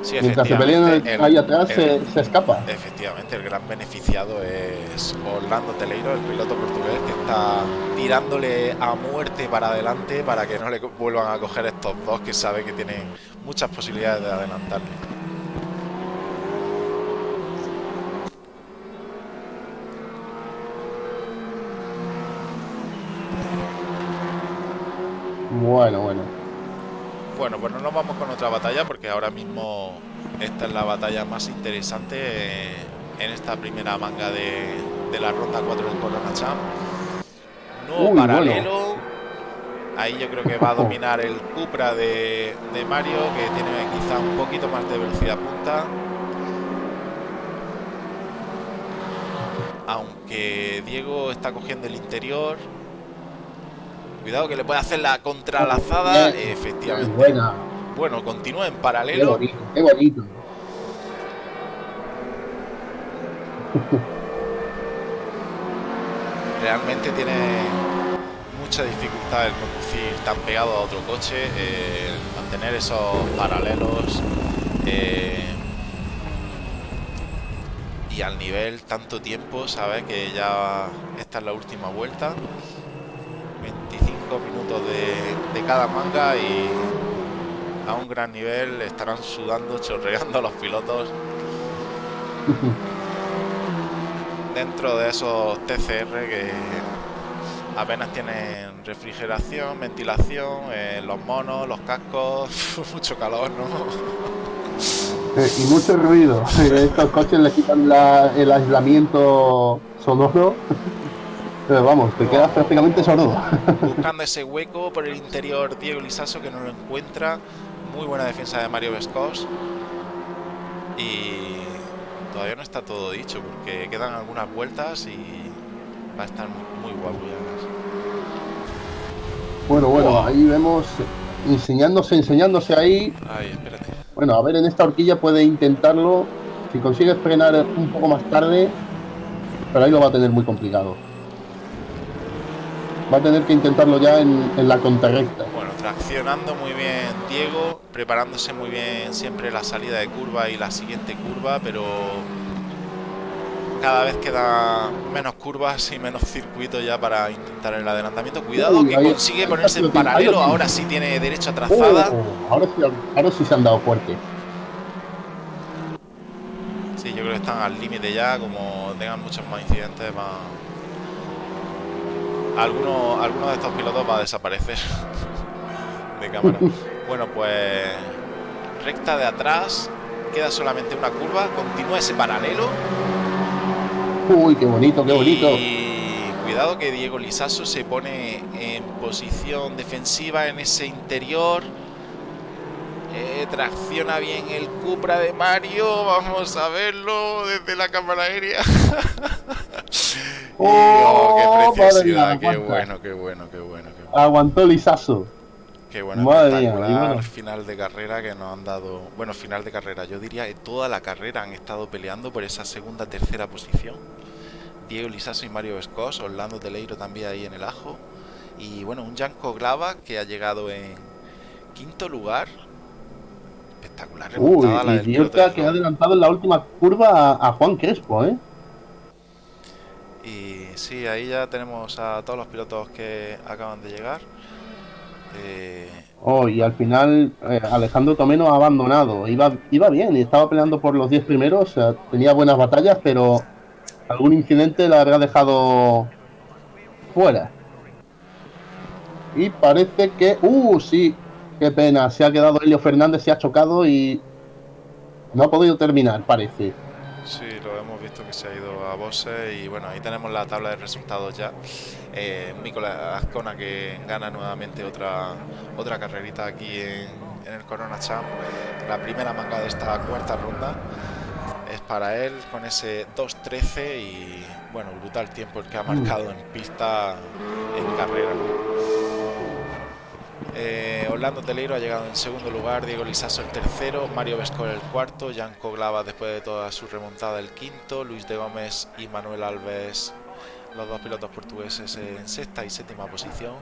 Speaker 1: Sí,
Speaker 2: Mientras se pelean ahí atrás, se, se, escapa.
Speaker 1: Efectivamente, el gran beneficiado es Orlando Teleiro, el piloto portugués, que está tirándole a muerte para adelante para que no le vuelvan a coger estos dos que sabe que tienen muchas posibilidades de adelantarle.
Speaker 2: Bueno, bueno.
Speaker 1: Bueno, pues no nos vamos con otra batalla porque ahora mismo esta es la batalla más interesante en esta primera manga de, la ronda 4 del Corona Champ. Nuevo paralelo. Ahí yo creo que va a dominar el Cupra de, de Mario, que tiene quizá un poquito más de velocidad punta. Aunque Diego está cogiendo el interior. Cuidado que le puede hacer la contralazada. Efectivamente.
Speaker 2: Buena.
Speaker 1: Bueno, continúa en paralelo.
Speaker 2: Qué bonito, qué bonito.
Speaker 1: Realmente tiene mucha dificultad el conducir tan pegado a otro coche, eh, mantener esos paralelos eh, y al nivel tanto tiempo, sabes que ya esta es la última vuelta, 25 minutos de, de cada manga y a un gran nivel estarán sudando, chorreando los pilotos. dentro de esos TCR que apenas tienen refrigeración, ventilación, eh, los monos, los cascos, mucho calor, ¿no?
Speaker 2: Y mucho ruido. Estos coches le quitan el aislamiento sonoro. Pero vamos, te quedas prácticamente sordo.
Speaker 1: Buscando ese hueco por el interior Diego Lisaso que no lo encuentra. Muy buena defensa de Mario Vescos. Y todavía no está todo dicho porque quedan algunas vueltas y va a estar muy guapo ya.
Speaker 2: Bueno, bueno, ahí vemos enseñándose, enseñándose ahí.
Speaker 1: Ay, espérate.
Speaker 2: Bueno, a ver, en esta horquilla puede intentarlo. Si consigue frenar un poco más tarde, pero ahí lo va a tener muy complicado. Va a tener que intentarlo ya en, en la contrarrecta.
Speaker 1: Bueno, traccionando muy bien Diego, preparándose muy bien siempre la salida de curva y la siguiente curva, pero cada vez queda menos curvas y menos circuitos ya para intentar el adelantamiento. Cuidado que consigue ponerse en paralelo, ahora sí tiene derecho a trazada.
Speaker 2: Oh, ahora, sí, ahora sí se han dado fuerte.
Speaker 1: Sí, yo creo que están al límite ya, como tengan muchos más incidentes, más... Alguno, alguno de estos pilotos va a desaparecer de cámara. bueno, pues recta de atrás, queda solamente una curva, continúa ese paralelo
Speaker 2: Uy, qué bonito, qué bonito.
Speaker 1: Y cuidado que Diego Lisaso se pone en posición defensiva en ese interior. Eh, tracciona bien el Cupra de Mario. Vamos a verlo desde la cámara aérea. oh, qué oh, preciosidad. qué bueno, qué bueno, qué bueno,
Speaker 2: Aguantó Lisaso.
Speaker 1: Qué bueno, Madre final de carrera que nos han dado. Bueno, final de carrera, yo diría que toda la carrera han estado peleando por esa segunda, tercera posición. Diego Lisaso y Mario Vescos, Orlando Teleiro también ahí en el ajo. Y bueno, un Janko Glava que ha llegado en quinto lugar. Espectacular
Speaker 2: remontada la del que ha adelantado en la última curva a, Juan Crespo, ¿eh?
Speaker 1: Y sí, ahí ya tenemos a todos los pilotos que acaban de llegar.
Speaker 2: Eh, oh, y al final eh, Alejandro Tomeno ha abandonado. Iba, iba bien y estaba peleando por los 10 primeros. tenía buenas batallas, pero algún incidente la habrá dejado fuera. Y parece que... ¡Uh, sí! ¡Qué pena! Se ha quedado Helio Fernández, se ha chocado y... No ha podido terminar, parece.
Speaker 1: Sí, lo hemos visto que se ha ido a Bose y bueno, ahí tenemos la tabla de resultados ya. Eh, Azcona que gana nuevamente otra otra carrerita aquí en, en el Corona Champ, la primera manga de esta cuarta ronda es para él con ese 2.13 y bueno, brutal tiempo el que ha mm. marcado en pista en carrera. Eh, Orlando Teleiro ha llegado en segundo lugar, Diego Lisaso el tercero, Mario Vescor el cuarto, Jan Coglava después de toda su remontada el quinto, Luis de Gómez y Manuel Alves los dos pilotos portugueses en sexta y séptima posición.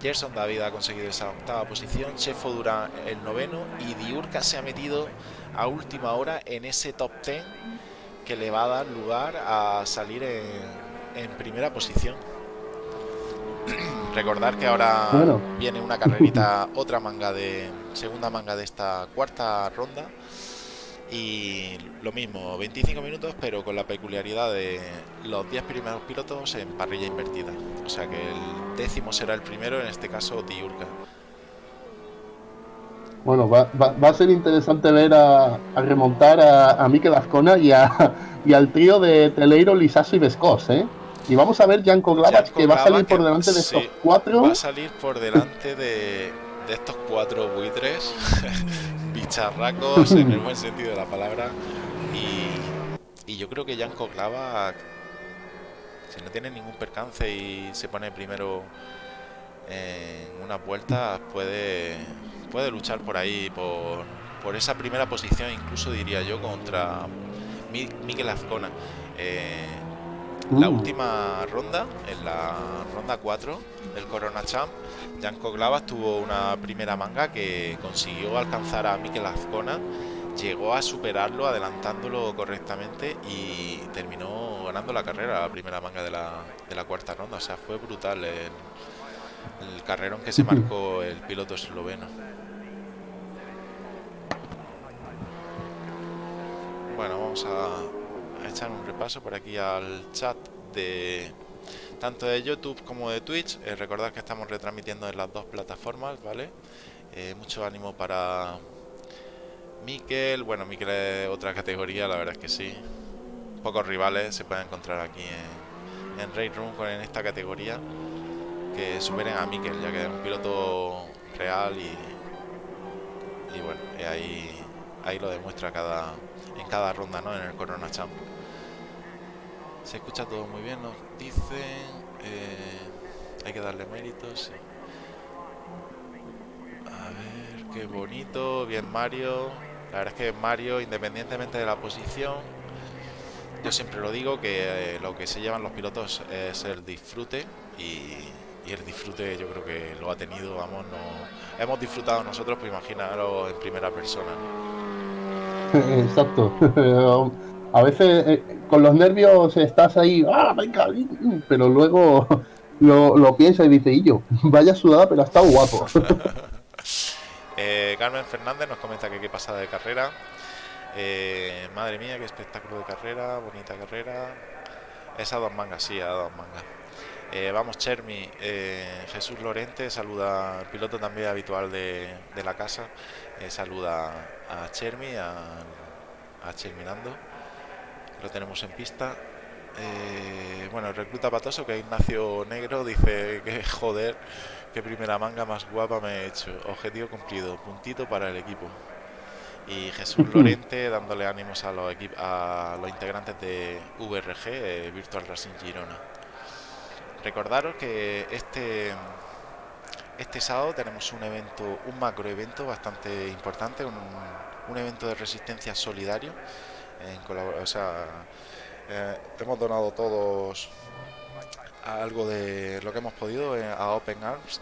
Speaker 1: Gerson David ha conseguido esa octava posición, Chefo Durán el noveno y Diurca se ha metido a última hora en ese top 10 que le va a dar lugar a salir en, primera posición. Recordar que ahora viene una carrerita, otra manga de segunda manga de esta cuarta ronda y lo mismo, 25 minutos, pero con la peculiaridad de los 10 primeros pilotos en parrilla invertida. O sea que el décimo será el primero, en este caso Diurka.
Speaker 2: Bueno, va, va, a ser interesante ver a, remontar a, a Mikel Azcona y, a, y al trío de Teleiro, Lisaso y Vescos, ¿eh? Y vamos a ver Janko Glavach que va a salir por delante de estos cuatro.
Speaker 1: Va a salir por delante de, de estos cuatro buitres, bicharracos en el buen sentido de la palabra. Y, y yo creo que Janko Glavach, si no tiene ningún percance y se pone primero en una vuelta, puede puede luchar por ahí, por, por esa primera posición, incluso diría yo, contra Miguel Azcona. Eh, la uh. última ronda, en la ronda 4 del Corona Champ, Janko Glavas tuvo una primera manga que consiguió alcanzar a Mikel Azcona, llegó a superarlo, adelantándolo correctamente y terminó ganando la carrera, la primera manga de la, de la cuarta ronda. O sea, fue brutal el, el carrerón que se marcó el piloto esloveno. Bueno, vamos a, echar un repaso por aquí al chat de tanto de YouTube como de Twitch. Eh, recordad que estamos retransmitiendo en las dos plataformas, ¿vale? Eh, mucho ánimo para Miquel. Bueno, Miquel es otra categoría, la verdad es que sí. Pocos rivales se pueden encontrar aquí en, en Raid Room con en esta categoría que superen a Miquel, ya que es un piloto real y, y bueno, ahí, ahí lo demuestra cada, en cada ronda, ¿no? En el Corona Champ. Se escucha todo muy bien, nos dicen. Eh, hay que darle méritos. A ver, qué bonito. Bien Mario. La verdad es que Mario, independientemente de la posición, yo siempre lo digo que eh, lo que se llevan los pilotos es el disfrute y, el disfrute yo creo que lo ha tenido, vamos, no hemos disfrutado nosotros, pues imaginaros en primera persona.
Speaker 2: Exacto. A veces eh, con los nervios estás ahí, ¡ah, venga! Pero luego lo, lo piensa y dice, y yo, vaya sudada, pero ha estado guapo.
Speaker 1: eh, Carmen Fernández nos comenta que qué pasada de carrera. Eh, madre mía, qué espectáculo de carrera, bonita carrera. Esa dos mangas, sí, a dos mangas. Vamos, Chermi, Jesús Lorente saluda al piloto también habitual de, de la casa. saluda a Chermi, a, a Cherminando. Lo tenemos en pista. Eh, bueno, recluta patoso que Ignacio Negro dice que joder, qué primera manga más guapa me he hecho. Objetivo cumplido, puntito para el equipo. Y Jesús Lorente dándole ánimos a los, a los integrantes de VRG, eh, Virtual Racing Girona. Recordaros que este este sábado tenemos un evento, un macro evento bastante importante, un, evento de resistencia solidario. En o sea, eh, hemos donado todos algo de lo que hemos podido eh, a Open Arms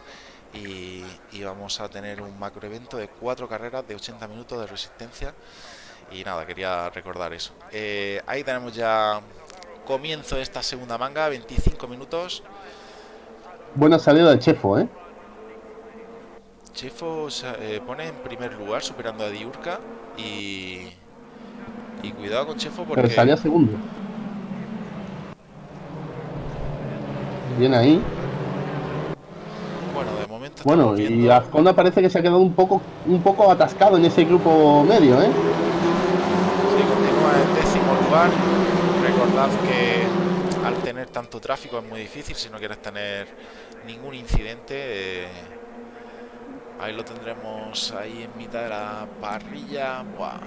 Speaker 1: y, vamos a tener un macro evento de cuatro carreras de 80 minutos de resistencia. Y nada, quería recordar eso. Eh, ahí tenemos ya comienzo de esta segunda manga, 25 minutos.
Speaker 2: Buena salida de Chefo, ¿eh?
Speaker 1: Chefo eh, pone en primer lugar superando a Diurka y, y cuidado con Chefo porque...
Speaker 2: Pero salía segundo. Bien ahí.
Speaker 1: Bueno, de momento...
Speaker 2: Bueno, y Azconda parece que se ha quedado un poco, un poco atascado en ese grupo medio, ¿eh?
Speaker 1: Sí, continúa en décimo lugar. Recordad que al tener tanto tráfico es muy difícil si no quieres tener ningún incidente. Eh, Ahí lo tendremos ahí en mitad de la parrilla. Buah.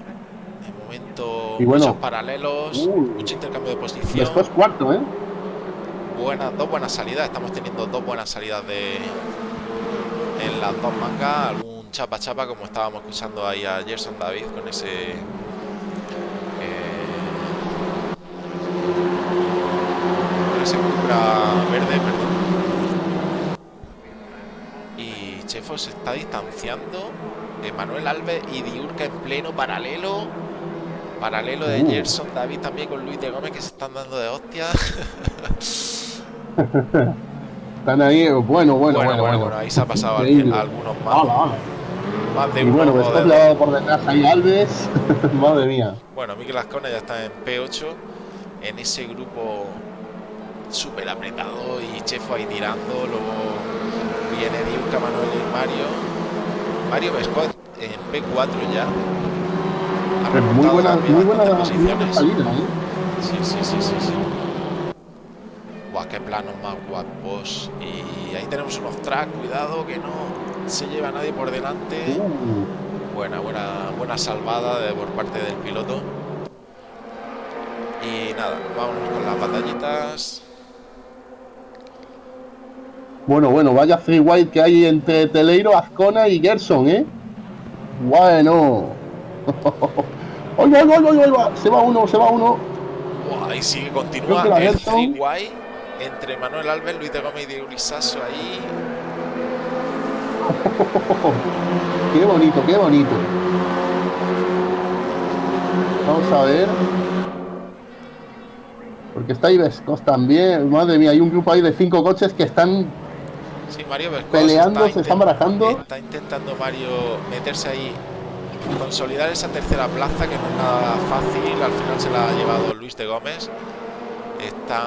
Speaker 1: De momento, muchos paralelos, uh, mucho intercambio de posición.
Speaker 2: Después cuarto, ¿eh?
Speaker 1: Buenas, dos buenas salidas. Estamos teniendo dos buenas salidas de en las dos mangas. Algún chapa chapa, como estábamos escuchando ahí a Gerson David con ese. Eh, con ese verde, perdón. Chefo se está distanciando. Manuel Alves y Diurca en pleno paralelo. Paralelo de uh. Gerson David también con Luis de Gómez que se están dando de hostia.
Speaker 2: están ahí, bueno, bueno, bueno, bueno,
Speaker 1: ahí se ha pasado algunos más.
Speaker 2: Más de y uno. Bueno, después por detrás ahí Alves. Madre mía.
Speaker 1: Bueno, Miguel Ascona ya está en P8. En ese grupo súper apretado y Chefo ahí tirando. Luego viene Diuca, Manuel y Mario. Mario Vescot en P4 ya.
Speaker 2: Muy buena, muy buena, salida, ¿eh?
Speaker 1: Sí, sí, sí, sí, sí. Buah, qué planos más guapos. Y ahí tenemos un off-track, cuidado que no se lleva a nadie por delante. Uh. Buena, buena, buena salvada de, por parte del piloto. Y nada, vámonos con las batallitas.
Speaker 2: Bueno, bueno, vaya free white que hay entre Teleiro, Azcona y Gerson, ¿eh? Bueno. ¡Oye, oye, oye, oye! Se va uno, se va uno.
Speaker 1: ahí sigue, continúa el free white entre Manuel Alves, Luis de Gómez y Diego ahí.
Speaker 2: qué bonito, qué bonito. Vamos a ver. Porque está Vescos también. Madre mía, hay un grupo ahí de cinco coches que están
Speaker 1: sí, Mario
Speaker 2: peleando, se están barajando.
Speaker 1: Está intentando Mario meterse ahí, consolidar esa tercera plaza que no es nada fácil. Al final se la ha llevado Luis de Gómez. Está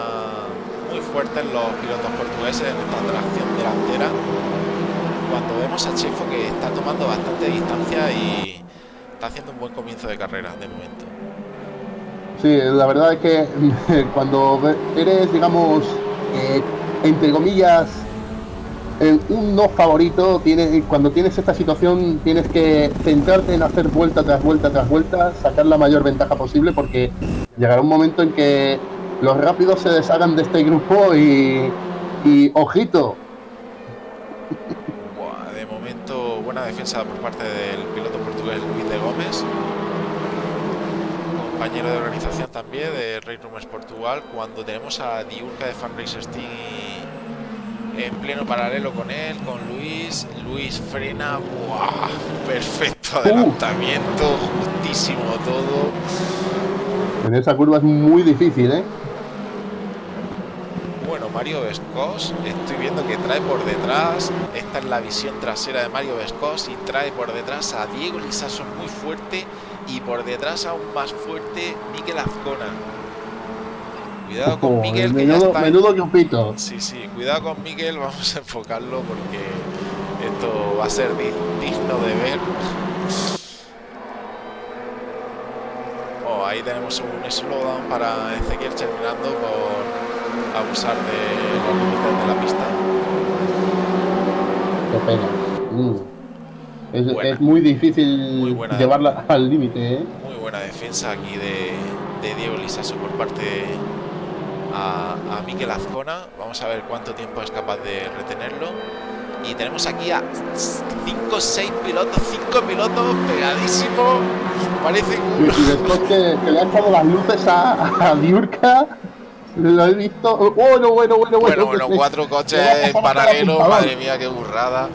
Speaker 1: muy fuerte en los pilotos portugueses en esta tracción delantera. Cuando vemos a Chefo que está tomando bastante distancia y está haciendo un buen comienzo de carrera de momento.
Speaker 2: Sí, la verdad es que cuando eres, digamos, eh, entre comillas, un no favorito, tienes, cuando tienes esta situación tienes que centrarte en hacer vuelta tras vuelta tras vuelta, sacar la mayor ventaja posible porque llegará un momento en que los rápidos se deshagan de este grupo y, y ojito.
Speaker 1: de momento buena defensa por parte del piloto portugués Luis de Gómez compañero de organización también de Rey Rumors Portugal, cuando tenemos a Diurca de Fan Racer Steam en pleno paralelo con él, con Luis. Luis frena, ¡buah! Perfecto adelantamiento, justísimo todo.
Speaker 2: En esa curva es muy difícil, ¿eh?
Speaker 1: Bueno, Mario Vescos, estoy viendo que trae por detrás, esta es la visión trasera de Mario Vescos y trae por detrás a Diego Lisaso muy fuerte y por detrás aún más fuerte Miquel Azcona. Cuidado con Miguel, que
Speaker 2: menudo, ya está...
Speaker 1: Sí, sí, cuidado con Miguel, vamos a enfocarlo porque esto va a ser digno de ver. Oh, ahí tenemos un slowdown para Ezequiel terminando por abusar de los límites de la pista.
Speaker 2: Qué pena. Mm. Es, muy difícil llevarla al límite. ¿eh?
Speaker 1: Muy buena defensa aquí de, Diego Lisaso por parte a, a Miquel Azcona. Vamos a ver cuánto tiempo es capaz de retenerlo. Y tenemos aquí a 5 6 pilotos, 5 pilotos pegadísimos. Parece
Speaker 2: que... Y, después que, le han echado las luces a, a Diurka, lo he visto. Bueno, bueno, bueno,
Speaker 1: bueno. Bueno, cuatro coches en paralelo. Madre mía, qué burrada.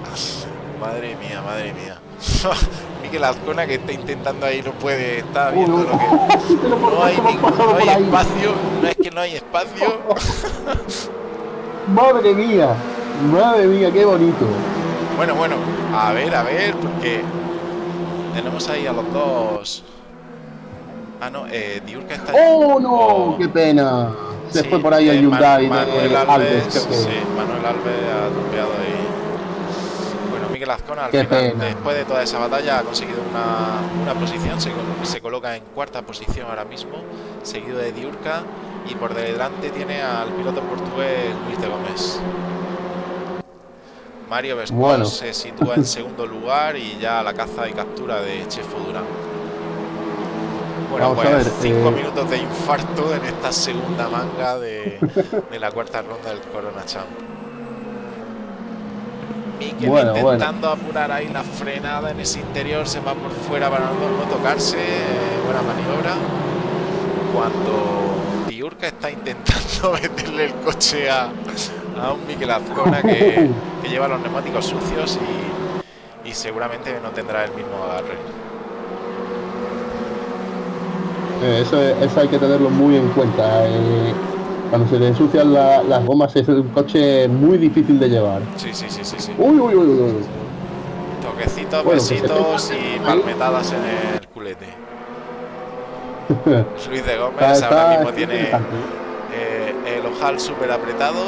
Speaker 1: Madre mía, madre mía. Miguel Azcona que está intentando ahí no puede, está viendo lo que. No hay, no hay espacio, no es que no hay espacio.
Speaker 2: madre mía, madre mía, qué bonito.
Speaker 1: Bueno, bueno, a ver, a ver, porque tenemos ahí a los dos. Ah, no, eh, Diurka está.
Speaker 2: ¡Oh, no! Oh. ¡Qué pena! Se fue por ahí el eh, Hyundai
Speaker 1: Manuel Alves. Sí, Manuel Alves ha tropeado ahí. Miguel Azcona al final, después de toda esa batalla, ha conseguido una, posición, se, coloca en cuarta posición ahora mismo, seguido de Diurca y por delante tiene al piloto portugués Luis de Gómez. Mario Vescos se sitúa en segundo lugar y ya la caza y captura de Chefo Durán. Bueno, pues cinco eh, minutos de infarto en esta segunda manga de, de la cuarta ronda del Corona Champ intentando apurar ahí la frenada en ese interior, se va por fuera para no, tocarse, buena maniobra. Cuando Diurca está intentando meterle el coche a, a un Miquel Azcona que, que, lleva los neumáticos sucios y, y seguramente no tendrá el mismo agarre.
Speaker 2: Eh, eso, eso, hay que tenerlo muy en cuenta. Eh, cuando se le ensucian las gomas es un coche muy difícil de llevar.
Speaker 1: Sí, sí, sí, sí. sí.
Speaker 2: Uy, uy, uy, uy.
Speaker 1: Toquecitos, besitos y palmetadas en el culete. Luis de Gómez ahora mismo tiene eh, el ojal súper apretado.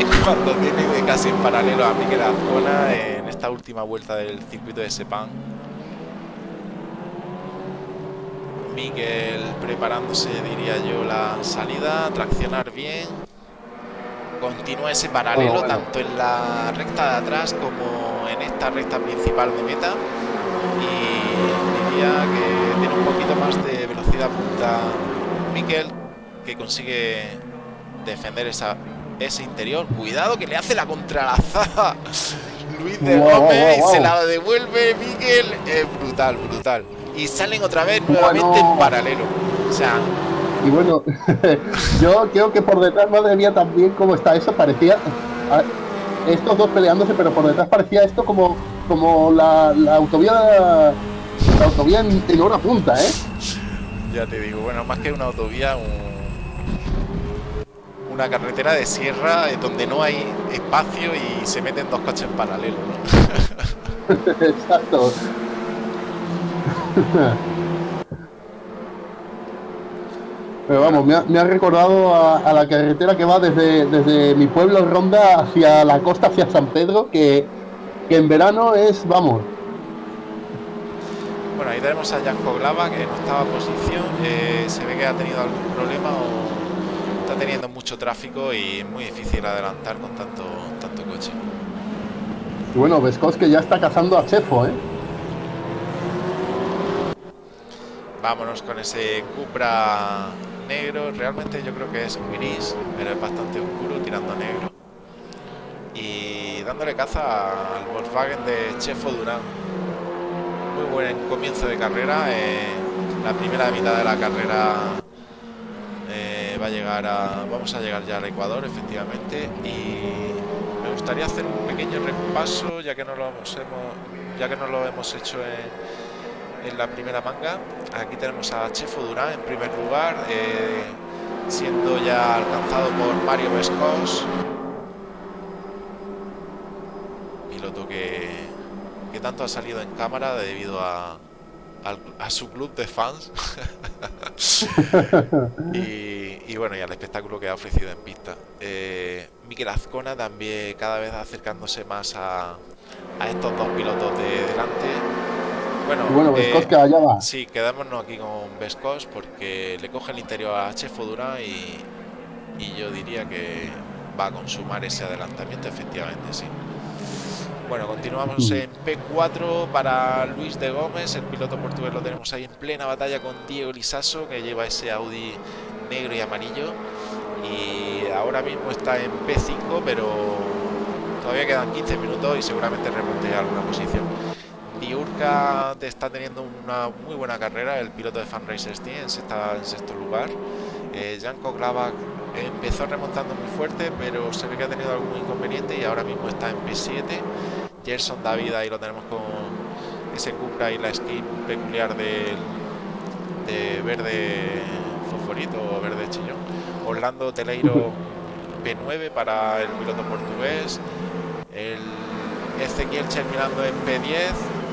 Speaker 1: y cuando tiene casi en paralelo a Miguel Azcona en esta esta última vuelta del circuito de Sepang. Miguel preparándose, diría yo, la salida, traccionar bien. Continúa ese paralelo tanto en la recta de atrás como en esta recta principal de meta. Y diría que tiene un poquito más de velocidad punta Miguel, que consigue defender esa, ese interior. Cuidado que le hace la contralazada. Luis de Gómez y se la devuelve Miguel. Es brutal, brutal y salen otra vez nuevamente en paralelo. O sea.
Speaker 2: Y bueno, yo creo que por detrás madre mía también como está eso, parecía estos dos peleándose, pero por detrás parecía esto como, como la, autovía la autovía en, hora punta, ¿eh?
Speaker 1: Ya te digo, bueno, más que una autovía, una carretera de sierra eh, donde no hay espacio y se meten dos coches en paralelo,
Speaker 2: Exacto. Pero vamos, me ha, recordado a, la carretera que va desde, desde mi pueblo Ronda hacia la costa, hacia San Pedro, que, en verano es, vamos.
Speaker 1: Bueno, ahí tenemos a Janko Glava, que no estaba en posición, eh, se ve que ha tenido algún problema o está teniendo mucho tráfico y es muy difícil adelantar con tanto, tanto coche.
Speaker 2: bueno, Vescos que ya está cazando a Chefo, ¿eh?
Speaker 1: Vámonos con ese Cupra negro. Realmente yo creo que es gris, pero es bastante oscuro tirando negro. Y dándole caza al Volkswagen de Chefo Durán. Muy buen comienzo de carrera. Eh, la primera mitad de la carrera eh, va a llegar a. Vamos a llegar ya al Ecuador, efectivamente. Y me gustaría hacer un pequeño repaso, ya que no lo hemos, ya que no lo hemos hecho en en la primera manga. Aquí tenemos a Chefo Durán en primer lugar, eh, siendo ya alcanzado por Mario Vescos. Piloto que, que tanto ha salido en cámara debido a, a, su club de fans. y, bueno, y al espectáculo que ha ofrecido en pista. Eh, Miquel Azcona también cada vez acercándose más a, a estos dos pilotos de delante bueno,
Speaker 2: bueno eh, que allá va.
Speaker 1: Sí, quedámonos aquí con Vescos porque le coge el interior a Chefo Durán y, y yo diría que va a consumar ese adelantamiento, efectivamente, sí. Bueno, continuamos en P4 para Luis de Gómez, el piloto portugués lo tenemos ahí en plena batalla con Diego Lisaso, que lleva ese Audi negro y amarillo. Y ahora mismo está en P5, pero todavía quedan 15 minutos y seguramente remonte alguna posición. Diurka está teniendo una muy buena carrera, el piloto de Fan Racers Team está en sexto lugar. Eh, Janko Glavak empezó remontando muy fuerte, pero se ve que ha tenido algún inconveniente y ahora mismo está en P7. Gerson David ahí lo tenemos con ese Cupra y la skin peculiar de, de verde fosforito o verde chillón. Orlando Teleiro P9 para el piloto portugués. El Ezequiel terminando en P10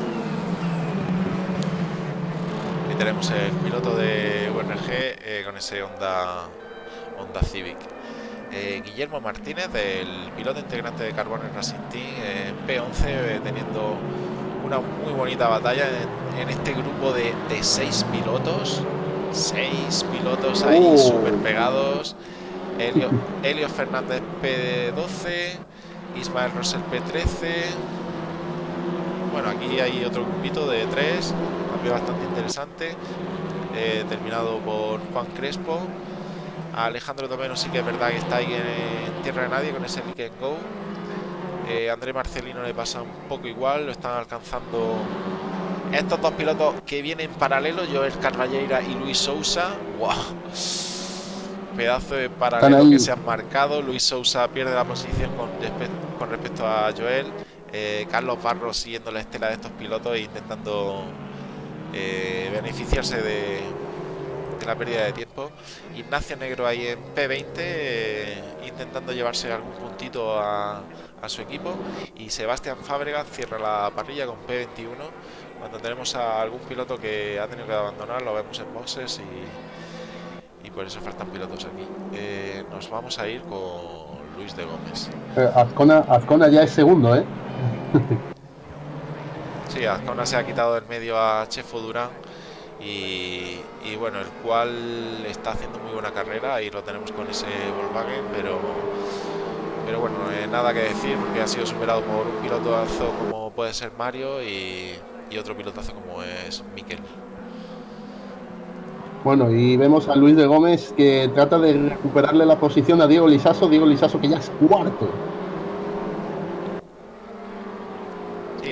Speaker 1: tenemos el piloto de URG eh, con ese Honda, Honda Civic. Eh, Guillermo Martínez, el piloto integrante de Carbon Racing Team, P11, teniendo una muy bonita batalla en, este grupo de, seis pilotos. Seis pilotos ahí uh. súper pegados. Helio, Fernández P12, Ismael Rosel P13. Bueno, aquí hay otro grupito de tres bastante interesante, eh, terminado por Juan Crespo. Alejandro Domeno sí que es verdad que está ahí en, tierra de nadie con ese Lick Go. Eh, André Marcelino le pasa un poco igual, lo están alcanzando estos dos pilotos que vienen en paralelo, Joel Carvalleira y Luis Sousa. ¡Wow! Pedazo de paralelo que se han marcado. Luis Sousa pierde la posición con, con respecto a Joel. Eh, Carlos Barros siguiendo la estela de estos pilotos e intentando eh, beneficiarse de, la pérdida de tiempo. Ignacio Negro ahí en P20 eh, intentando llevarse algún puntito a, su equipo y Sebastián Fábregas cierra la parrilla con P21 cuando tenemos a algún piloto que ha tenido que abandonar lo vemos en boxes y, y por eso faltan pilotos aquí eh, nos vamos a ir con Luis de Gómez
Speaker 2: Azcona, Azcona ya es segundo ¿eh?
Speaker 1: Sí, Azcona se ha quitado del medio a Chefo Durán y, bueno, el cual está haciendo muy buena carrera, ahí lo tenemos con ese Volkswagen, pero pero bueno, nada que decir porque ha sido superado por un pilotazo como puede ser Mario y, y otro pilotazo como es Miquel.
Speaker 2: Bueno, y vemos a Luis de Gómez que trata de recuperarle la posición a Diego Lisaso, Diego Lisaso que ya es cuarto.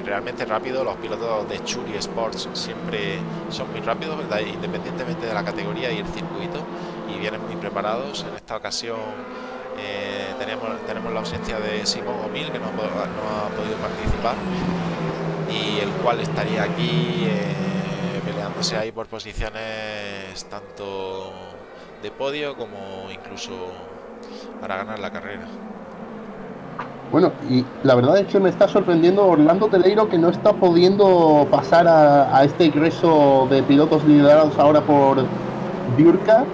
Speaker 1: Realmente rápido, los pilotos de Churi Sports siempre son muy rápidos, independientemente de la categoría y el circuito, y vienen muy preparados. En esta ocasión eh, tenemos, tenemos la ausencia de Simón Omil, que no, ha podido participar, y el cual estaría aquí. Eh, peleándose ahí por posiciones tanto de podio como incluso para ganar la carrera.
Speaker 2: Bueno, y la verdad es que me está sorprendiendo Orlando Teleiro que no está pudiendo pasar a, este ingreso de pilotos liderados ahora por Diurka.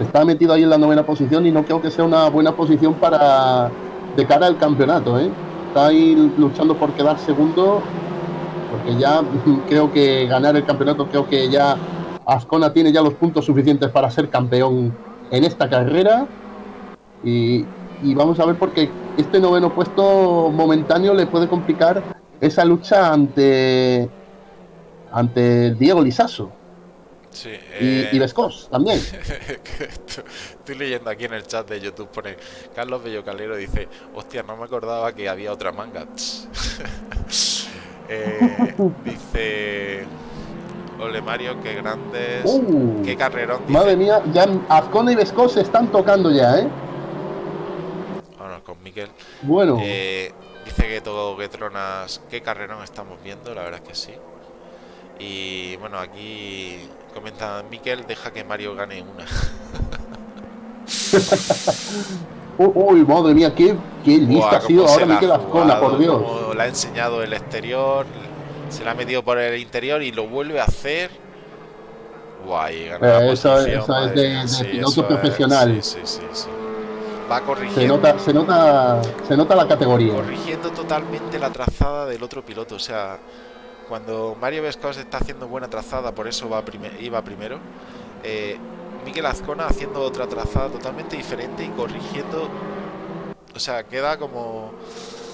Speaker 2: Está metido ahí en la novena posición y no creo que sea una buena posición para de cara al campeonato. ¿eh? Está ahí luchando por quedar segundo porque ya creo que ganar el campeonato, creo que ya Ascona tiene ya los puntos suficientes para ser campeón en esta carrera. Y, vamos a ver porque este noveno puesto momentáneo le puede complicar esa lucha ante ante Diego Lisaso.
Speaker 1: Sí,
Speaker 2: y, y Vescos también.
Speaker 1: Estoy leyendo aquí en el chat de YouTube, pone Carlos Bello Calero dice, hostia, no me acordaba que había otra manga. Eh, dice. Ole Mario, qué grandes. Uh, qué carrerón.
Speaker 2: Madre mía, ya Azcona y Vesco se están tocando ya, ¿eh?
Speaker 1: Miquel.
Speaker 2: Bueno.
Speaker 1: Eh, dice que todo que tronas. Qué carrerón estamos viendo, la verdad es que sí. Y bueno, aquí comenta Miquel, deja que Mario gane una.
Speaker 2: Uy, madre mía, qué, qué lista ha sido ahora Miquel Azcona, por Dios.
Speaker 1: Le ha enseñado el exterior, se la ha metido por el interior y lo vuelve a hacer. Guay,
Speaker 2: eh, eso, eso es de, piloto profesional.
Speaker 1: sí, sí, sí, Va corrigiendo.
Speaker 2: Se nota, se nota, se nota la categoría.
Speaker 1: Corrigiendo totalmente la trazada del otro piloto. O sea, cuando Mario Vescos está haciendo buena trazada, por eso va iba primero. Eh, Miquel Azcona haciendo otra trazada totalmente diferente y corrigiendo. O sea, queda como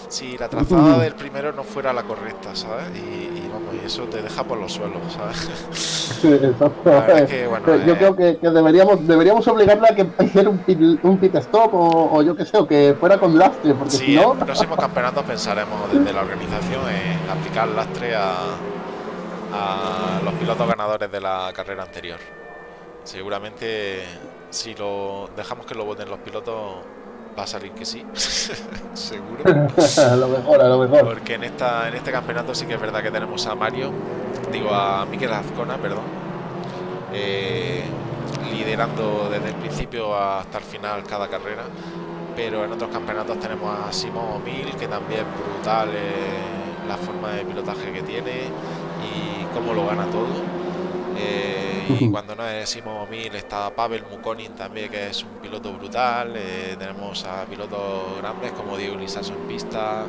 Speaker 1: si la trazada del primero no fuera la correcta, ¿sabes? Y, vamos, y eso te deja por los suelos, ¿sabes?
Speaker 2: yo creo que, deberíamos deberíamos obligarle a que hiciera un pit, un pit stop o, yo qué sé, o que fuera con lastre, porque si no...
Speaker 1: en próximos campeonatos pensaremos desde la organización en aplicar lastre a, a los pilotos ganadores de la carrera anterior. Seguramente si lo dejamos que lo voten los pilotos va a salir que sí, seguro.
Speaker 2: a lo mejor, a lo mejor.
Speaker 1: Porque en esta en este campeonato sí que es verdad que tenemos a Mario, digo a Miquel Azcona, perdón, eh, liderando desde el principio hasta el final cada carrera. Pero en otros campeonatos tenemos a Simón Mil, que también es brutal eh, la forma de pilotaje que tiene y cómo lo gana todo. Eh, y cuando no es Simo Mil está Pavel Mukonin también, que es un piloto brutal. Eh, tenemos a pilotos grandes como Diego Lisaso en pista.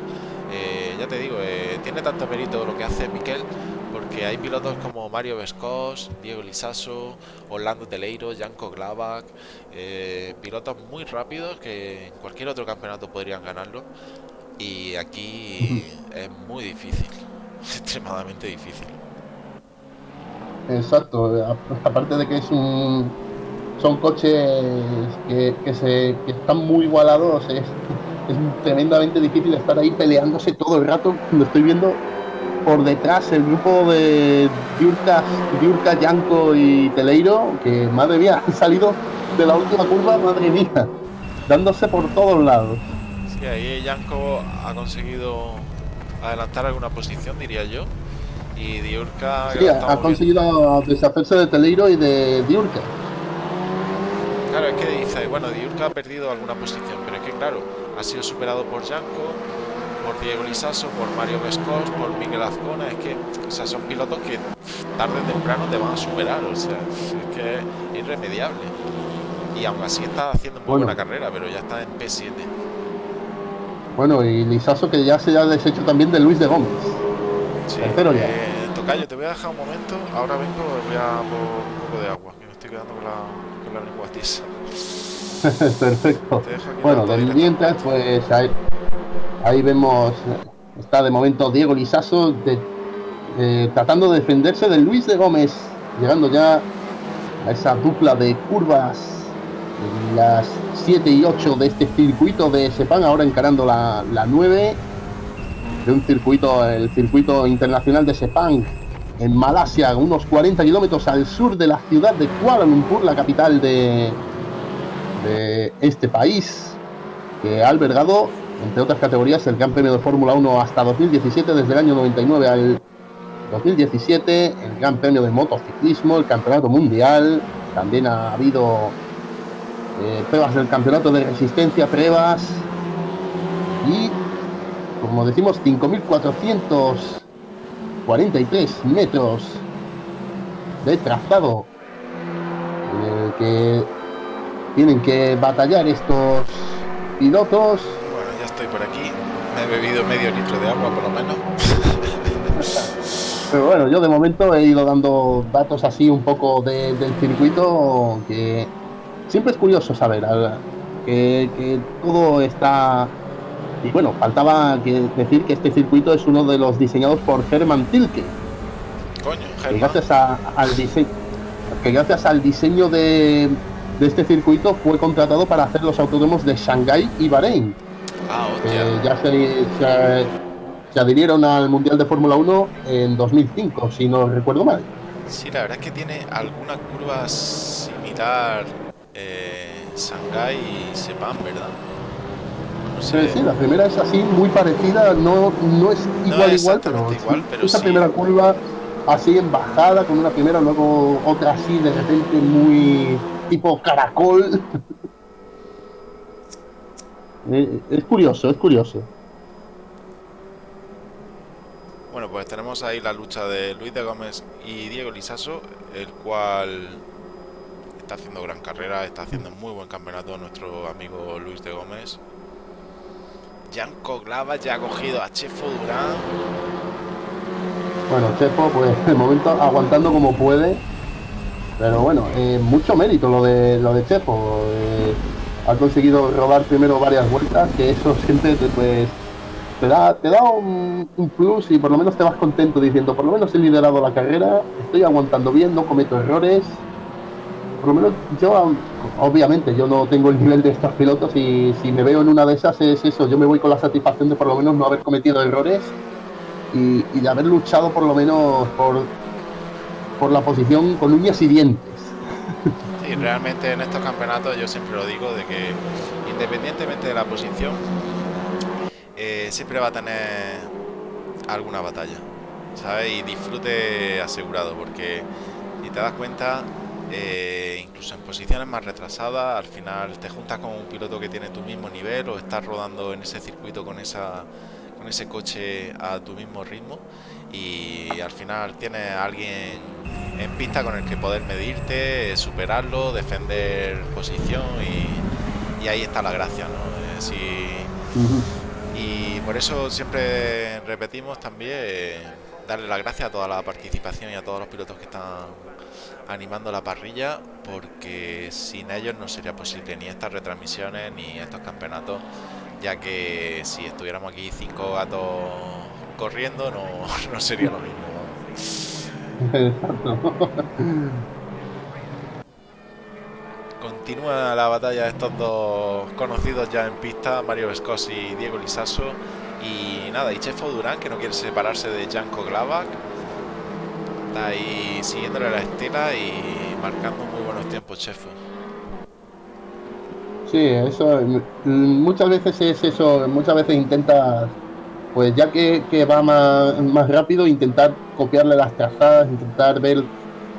Speaker 1: Eh, ya te digo, tiene tanto mérito lo que hace Miquel, porque hay pilotos como Mario Vescos, Diego Lisaso, Orlando Teleiro, Janko Glavak, pilotos muy rápidos que en cualquier otro campeonato podrían ganarlo. Y aquí es muy difícil, extremadamente difícil.
Speaker 2: Exacto, aparte de que es un, son coches que, se, están muy igualados, es, tremendamente difícil estar ahí peleándose todo el rato. Lo estoy viendo por detrás el grupo de Diurka, Diurka, Yanko y Teleiro, que madre mía, han salido de la última curva, madre mía, dándose por todos lados.
Speaker 1: Sí, ahí Yanko ha conseguido adelantar alguna posición, diría yo. Y Diurka.
Speaker 2: Sí, ha conseguido deshacerse de Teleiro y de Diurka.
Speaker 1: Claro, es que dice, bueno, Diurka ha perdido alguna posición, pero es que, claro, ha sido superado por Janko, por Diego Lisaso, por Mario Vescos, por Miguel Azcona. Es que, o sea, son pilotos que tarde o temprano te van a superar, o sea, es que es irremediable. Y aún así está haciendo muy buena carrera, pero ya está en P7.
Speaker 2: Bueno, y Lisaso que ya se ha deshecho también de Luis de Gómez. Tercero ya.
Speaker 1: Eh, tocayo, te voy a dejar un momento. Ahora vengo, voy a por un poco de agua. Que me estoy quedando con la, con la lengua tiesa.
Speaker 2: Perfecto. Bueno,
Speaker 1: directo.
Speaker 2: mientras, pues ahí, ahí vemos, está de momento Diego Lisaso de- eh, tratando de defenderse de Luis de Gómez, llegando ya a esa dupla de curvas las 7 y 8 de este circuito de Sepang, ahora encarando la, la 9 de un circuito, el circuito internacional de Sepang en Malasia, unos 40 kilómetros al sur de la ciudad de Kuala Lumpur, la capital de, este país, que ha albergado, entre otras categorías, el Gran Premio de Fórmula 1 hasta 2017, desde el año 99 al 2017, el Gran Premio de Motociclismo, el Campeonato Mundial, también ha habido eh, pruebas del Campeonato de Resistencia, pruebas y, como decimos, 5.443 metros de trazado en el que tienen que batallar estos pilotos.
Speaker 1: Bueno, ya estoy por aquí. Me he bebido medio litro de agua por lo menos.
Speaker 2: Pero bueno, yo de momento he ido dando datos así un poco de- del circuito que siempre es curioso saber que todo está... Y bueno, faltaba que decir que este circuito es uno de los diseñados por Hermann Tilke,
Speaker 1: Coño,
Speaker 2: que gracias a- al diseño que gracias al diseño de, de este circuito fue contratado para hacer los autódromos de Shanghái y Bahrein.
Speaker 1: Ah, hostia.
Speaker 2: ya se, se, se adhirieron al Mundial de Fórmula 1 en 2005, si no recuerdo mal.
Speaker 1: Sí, la verdad es que tiene alguna curva similar eh, Shanghai y Sepang, ¿verdad?
Speaker 2: Sí, sí, la primera es así, muy parecida, no, no es
Speaker 1: No
Speaker 2: igual,
Speaker 1: es
Speaker 2: igual, pero,
Speaker 1: exactamente igual, pero
Speaker 2: esa
Speaker 1: sí.
Speaker 2: primera curva así en bajada, con una primera, luego otra así de repente muy tipo caracol. Eh, es curioso, es curioso.
Speaker 1: Bueno, pues tenemos ahí la lucha de Luis de Gómez y Diego Lisaso, el cual está haciendo gran carrera, está haciendo muy buen campeonato nuestro amigo Luis de Gómez. Janko Glava ya ha cogido a Chefo Durán.
Speaker 2: Bueno, Chepo, pues de momento aguantando como puede. Pero bueno, eh, mucho mérito lo de lo de Chepo. eh, ha conseguido rodar primero varias vueltas, que eso siempre te, pues, te da, te da un, un plus y por lo menos te vas contento diciendo, por lo menos he liderado la carrera, estoy aguantando bien, no cometo errores. Lo menos yo, obviamente, yo no tengo el nivel de estos pilotos y si me veo en una de esas es eso, yo me voy con la satisfacción de por lo menos no haber cometido errores y, de haber luchado por lo menos por, por la posición con uñas y dientes.
Speaker 1: Y realmente en estos campeonatos yo siempre lo digo de que independientemente de la posición, eh, siempre va a tener alguna batalla, ¿sabes? Y disfrute asegurado, porque si te das cuenta, eh, incluso en posiciones más retrasadas, al final te juntas con un piloto que tiene tu mismo nivel o estás rodando en ese circuito con esa con ese coche a tu mismo ritmo y al final tienes a alguien en pista con el que poder medirte, superarlo, defender posición y, y ahí está la gracia, ¿no? Eh, si- y por eso siempre repetimos también eh, darle las gracias a toda la participación y a todos los pilotos que están animando la parrilla, porque sin ellos no sería posible ni estas retransmisiones ni estos campeonatos, ya que si estuviéramos aquí cinco gatos corriendo no, no sería lo mismo. Continúa la batalla de estos dos conocidos ya en pista, Mario Vescosi y Diego Lisaso. Y nada, y Chefo Durán, que no quiere separarse de Janko Glavak. Está ahí siguiéndole la estela y marcando muy buenos tiempos, Chefo.
Speaker 2: Sí, eso mm, muchas veces es eso, muchas veces intentas, pues ya que, que va más, más rápido, intentar copiarle las trazadas, intentar ver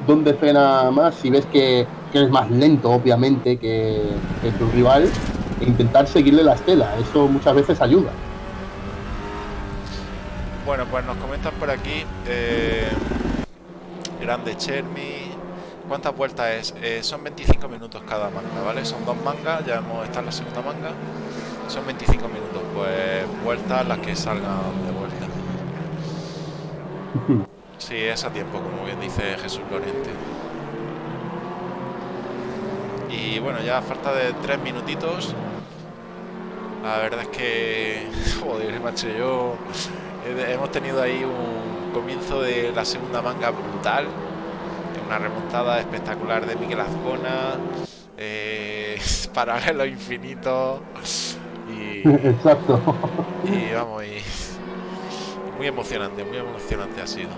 Speaker 2: dónde frena más, si ves que, que es más lento, obviamente, que, que tu rival, e intentar seguirle la estela, eso muchas veces ayuda.
Speaker 1: Bueno, pues nos comentan por aquí. eh, grande Chermi. ¿Cuántas vueltas es? Eh, son 25 minutos cada manga, ¿vale? Son dos mangas, ya hemos estado en la segunda manga. Son 25 minutos, pues vueltas las que salgan de vuelta. Sí, es a tiempo, como bien dice Jesús Lorente. Y bueno, ya a falta de tres minutitos. La verdad es que, joder, macho, yo hemos tenido ahí un comienzo de la segunda manga brutal, una remontada espectacular de Miguel Azcona, eh, paralelo infinito y,
Speaker 2: Exacto.
Speaker 1: y vamos, y muy emocionante, muy emocionante ha sido.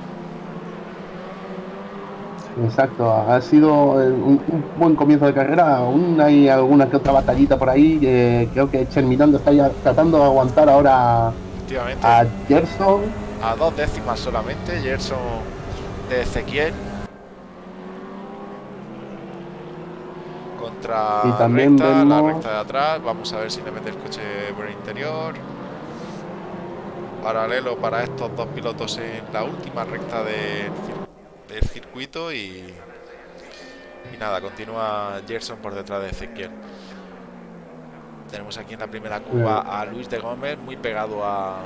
Speaker 2: Exacto, ha sido un, un buen comienzo de carrera. Aún hay alguna que otra batallita por ahí. eh, creo que Cherminando está ya tratando de aguantar ahora a Gerson.
Speaker 1: A dos décimas solamente, Gerson de Ezequiel. Contra
Speaker 2: Y también
Speaker 1: recta, la recta de atrás. Vamos a ver si le mete el coche por el interior. Paralelo para estos dos pilotos en la última recta del, cir- del circuito y, y nada, continúa Gerson por detrás de Ezequiel. Tenemos aquí en la primera curva a Luis de Gómez, muy pegado a,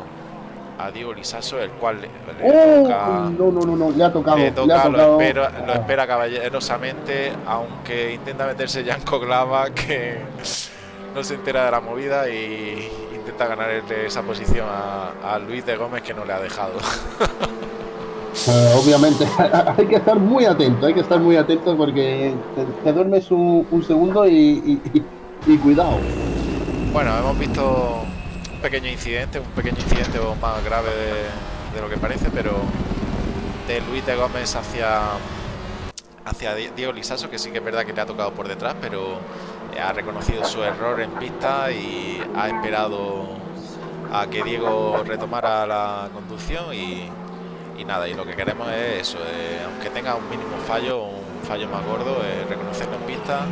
Speaker 1: a Diego Lisaso, el cual le, le toca,
Speaker 2: No, no, no, no, le ha tocado.
Speaker 1: le
Speaker 2: le ha
Speaker 1: toca, lo,
Speaker 2: tocado.
Speaker 1: espera, lo
Speaker 2: Ah,
Speaker 1: espera caballerosamente, aunque intenta meterse Janko Glava, que no se entera de la movida y intenta ganarle esa posición a, a Luis de Gómez, que no le ha dejado.
Speaker 2: eh, obviamente, hay que estar muy atento, hay que estar muy atento porque te, te duermes un, un segundo y, y- y- y cuidado.
Speaker 1: Bueno, hemos visto pequeño incidente, un pequeño incidente más grave de, de lo que parece, pero de Luis de Gómez hacia hacia Di- Diego Lisaso, que sí que es verdad que le ha tocado por detrás, pero ha reconocido su error en pista y ha esperado a que Diego retomara la conducción y, y nada, y lo que queremos es eso, eh, aunque tenga un mínimo fallo, un fallo más gordo, eh, reconocerlo en pista,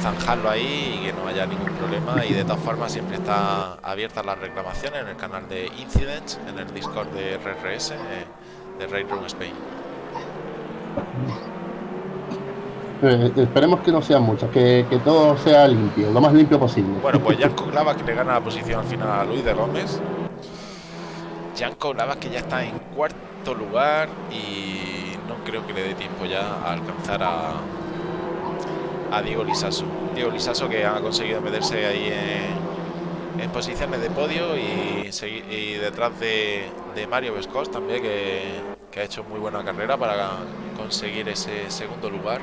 Speaker 1: zanjarlo ahí y que no haya ningún problema y de todas formas siempre está abiertas las reclamaciones en el canal de Incidents, en el Discord de RRS, eh, de Railroad Spain.
Speaker 2: Eh, esperemos que no sean muchas, que, que todo sea limpio, lo más limpio posible.
Speaker 1: Bueno, pues Janko Glava que le gana la posición al final a Luis de Gómez. Janko Glava que ya está en cuarto lugar y no creo que le dé tiempo ya a alcanzar a, a Diego Lisaso. Diego Lisaso que ha conseguido meterse ahí en, en posiciones de podio y, detrás de, de Mario Vescos también que, que ha hecho muy buena carrera para conseguir ese segundo lugar.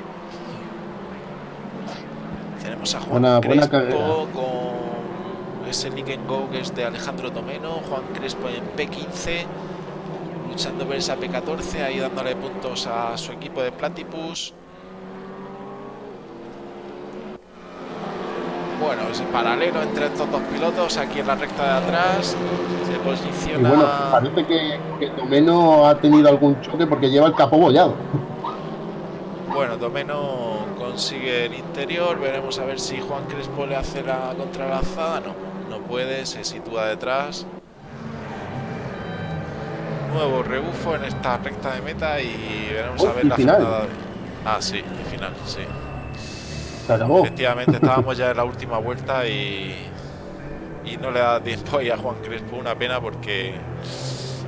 Speaker 1: Tenemos a Juan
Speaker 2: Buena-
Speaker 1: Crespo con ese Nick and Go que es de Alejandro Tomeno, Juan Crespo en P15, luchando por esa P14, ahí dándole puntos a su equipo de Platypus. Bueno, es paralelo entre estos dos pilotos, aquí en la recta de atrás, se
Speaker 2: Y
Speaker 1: posiciona...
Speaker 2: bueno, parece que, que Tomeno ha tenido algún choque porque lleva el capó bollado.
Speaker 1: Bueno, Domeno consigue el interior. Veremos a ver si Juan Crespo le hace la contralazada. No, no puede, se sitúa detrás. Nuevo rebufo en esta recta de meta y veremos
Speaker 2: Oh,
Speaker 1: a ver
Speaker 2: y
Speaker 1: la
Speaker 2: final.
Speaker 1: frenada. Ah, sí, y final, sí.
Speaker 2: Se acabó.
Speaker 1: Efectivamente, estábamos ya en la última vuelta y, y no le da tiempo ahí a Juan Crespo. Una pena porque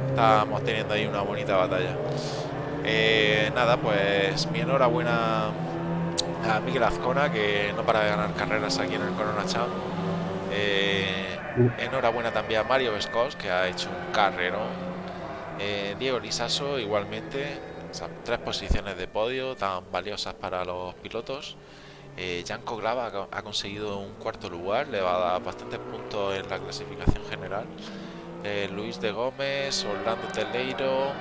Speaker 1: estábamos teniendo ahí una bonita batalla. Eh, nada, pues mi enhorabuena a Miguel Azcona, que no para de ganar carreras aquí en el Corona Champ. Eh, enhorabuena también a Mario Vescos, que ha hecho un carrerón. Eh, Diego Lisaso, igualmente. O sea, tres posiciones de podio tan valiosas para los pilotos. Eh, Janko Glava ha co- ha conseguido un cuarto lugar, le va a dar bastantes puntos en la clasificación general. Eh, Luis de Gómez, Orlando Teleiro,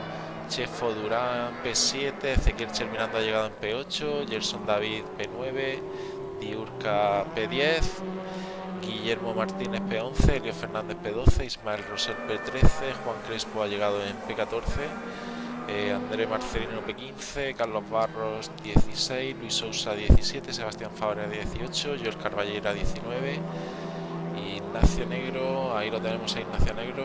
Speaker 1: Chefo Durán P7, Ezequiel Cherminando ha llegado en P8, Gerson David P9, Diurca P10, Guillermo Martínez P11, Elio Fernández P12, Ismael Rosel P13, Juan Crespo ha llegado en P14, eh, André Marcelino P15, Carlos Barros 16, Luis Sousa 17, Sebastián Fabra 18, George Carballera 19, Ignacio Negro, ahí lo tenemos a Ignacio Negro,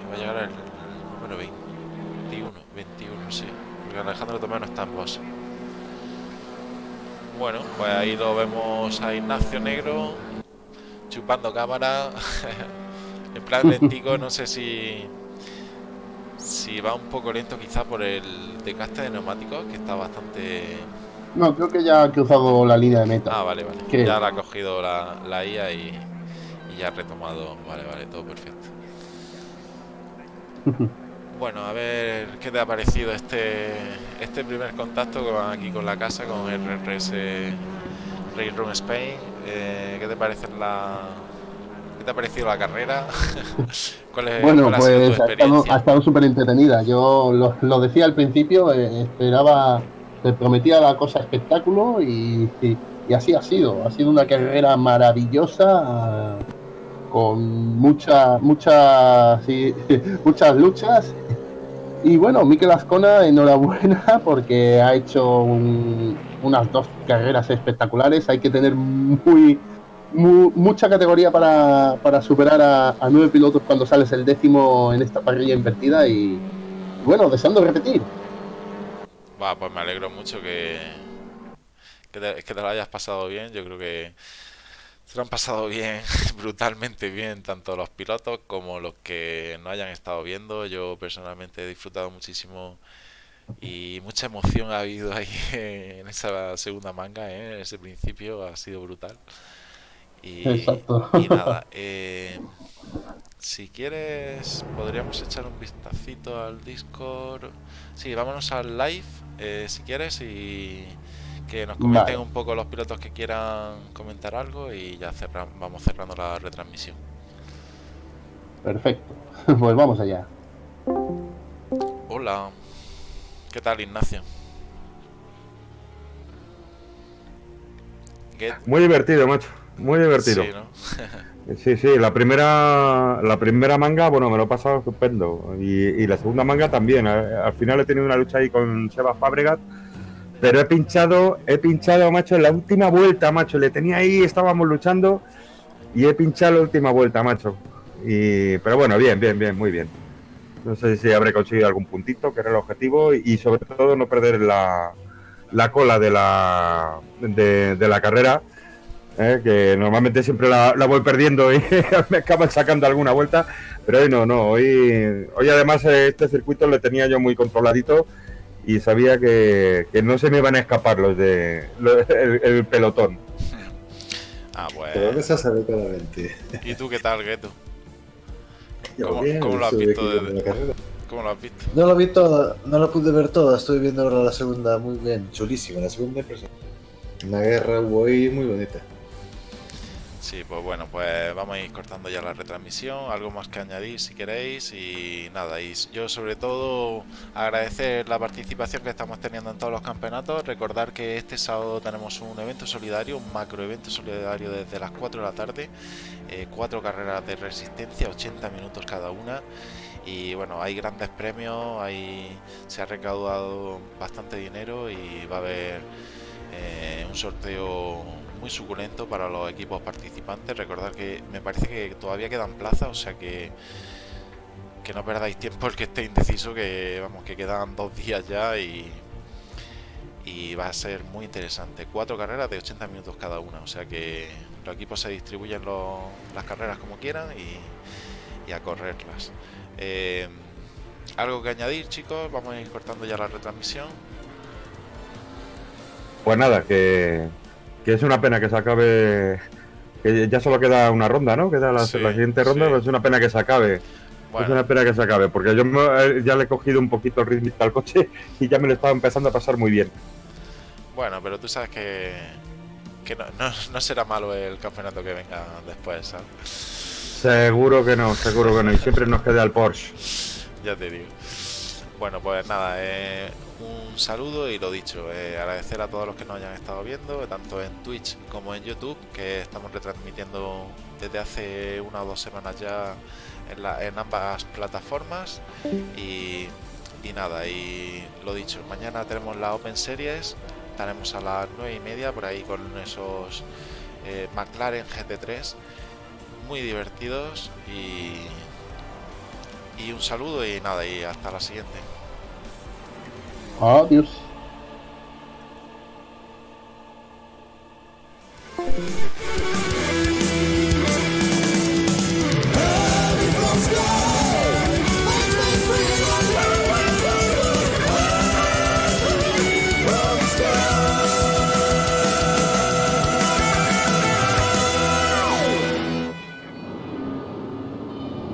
Speaker 1: y va a llegar el número 21, 21, sí, porque Alejandro Tomé no está en boss. Bueno, pues ahí lo vemos a Ignacio Negro chupando cámara. en plan lentico, no sé si Si va un poco lento quizá por el desgaste de neumáticos, que está bastante...
Speaker 2: No, creo que ya ha cruzado la línea de meta.
Speaker 1: Ah, vale, vale.
Speaker 2: Creo.
Speaker 1: Ya la ha cogido la, la IA y, y ya ha retomado. Vale, vale, todo perfecto. Bueno, a ver qué te ha parecido este este primer contacto con, aquí con la casa, con RRS Railroad Spain. Eh, ¿Qué te parece la qué te ha parecido la carrera? ¿Cuál es,
Speaker 2: Bueno,
Speaker 1: cuál
Speaker 2: pues ha estado, ha estado súper entretenida. Yo lo, lo decía al principio, eh, esperaba, te prometía la cosa espectáculo y, y- y así ha sido. Ha sido una carrera maravillosa, con mucha, muchas, sí, muchas luchas. Y bueno, Mikel Ascona, enhorabuena porque ha hecho un- unas dos carreras espectaculares. Hay que tener muy, mu- mucha categoría para, para superar a, nueve pilotos cuando sales el décimo en esta parrilla invertida y bueno, deseando repetir.
Speaker 1: Va, pues me alegro mucho que, que te lo hayas pasado bien. Yo creo que se lo han pasado bien, brutalmente bien, tanto los pilotos como los que no hayan estado viendo. Yo personalmente he disfrutado muchísimo y mucha emoción ha habido ahí en esa segunda manga, ¿eh? En ese principio ha sido brutal. Y,
Speaker 2: Exacto.
Speaker 1: y nada, eh, si quieres podríamos echar un vistacito al Discord. Sí, vámonos al live, eh, si quieres, y que nos comenten
Speaker 2: Vale.
Speaker 1: un poco los pilotos que quieran comentar algo y ya cerra- vamos cerrando la retransmisión.
Speaker 2: Perfecto. Pues vamos allá.
Speaker 1: Hola, ¿qué tal Ignacio? Get-
Speaker 3: Muy divertido, macho. Muy divertido.
Speaker 1: Sí, ¿no?
Speaker 3: Sí, sí, la primera, la primera manga, bueno, me lo he pasado estupendo. Y, y la segunda manga también. Al, al final he tenido una lucha ahí con Seba Fabregat. Pero he pinchado, he pinchado, macho, en la última vuelta, macho. Le tenía ahí, estábamos luchando. Y he pinchado la última vuelta, macho. Y, pero bueno, bien, bien, bien, muy bien. No sé si habré conseguido algún puntito, que era el objetivo. Y, y sobre todo no perder la, la cola de la, de, de la carrera. ¿Eh? que normalmente siempre la, la voy perdiendo y me acaban sacando alguna vuelta, pero hoy no, no, hoy, hoy además eh, este circuito le tenía yo muy controladito y sabía que, que no se me iban a escapar los de los- el, el pelotón.
Speaker 1: Ah, pues.
Speaker 4: esa sabe claramente.
Speaker 1: ¿Y tú qué tal, Gueto?
Speaker 4: Yo
Speaker 1: ¿Cómo-
Speaker 4: bien,
Speaker 1: cómo lo has visto desde-
Speaker 4: la carrera.
Speaker 1: ¿Cómo lo has visto?
Speaker 4: No la vi toda, no la pude ver toda, estoy viendo ahora la segunda muy bien, chulísima, la segunda impresión. Una guerra hubo ahí muy bonita.
Speaker 1: Sí, pues bueno, pues vamos a ir cortando ya la retransmisión, algo más que añadir si queréis y nada, y yo sobre todo agradecer la participación que estamos teniendo en todos los campeonatos, recordar que este sábado tenemos un evento solidario, un macro evento solidario desde las 4 de la tarde, eh, cuatro carreras de resistencia, 80 minutos cada una y bueno, hay grandes premios, hay, se ha recaudado bastante dinero y va a haber eh, un sorteo muy suculento para los equipos participantes. Recordad que me parece que todavía quedan plazas, o sea que que no perdáis tiempo el que esté indeciso, que vamos, que quedan dos días ya y y va a ser muy interesante. Cuatro carreras de 80 minutos cada una, o sea que los equipos se distribuyen los- las carreras como quieran y, y a correrlas. Eh, algo que añadir, chicos, vamos a ir cortando ya la retransmisión.
Speaker 3: Pues nada, que, que es una pena que se acabe, que ya solo queda una ronda, ¿no? Queda la,
Speaker 1: Sí,
Speaker 3: la siguiente ronda,
Speaker 1: sí.
Speaker 3: pues es una pena que se acabe. Es una pena que se acabe, porque yo me- eh, ya le he cogido un poquito el ritmo al coche y ya me lo estaba empezando a pasar muy bien.
Speaker 1: Bueno, pero tú sabes que, que no, no- no será malo el campeonato que venga después, ¿sabes?
Speaker 3: Seguro que no, seguro que no. Y siempre nos queda el Porsche.
Speaker 1: Ya te digo. Bueno, pues nada, eh, un saludo y lo dicho, eh, agradecer a todos los que nos hayan estado viendo, tanto en Twitch como en YouTube, que estamos retransmitiendo desde hace una o dos semanas ya en, ambas plataformas. Y, nada, y lo dicho, mañana tenemos la Open Series, estaremos a las 9 y media por ahí con esos eh, McLaren GT3, muy divertidos y, y un saludo y nada, y hasta la siguiente.
Speaker 2: Adeus.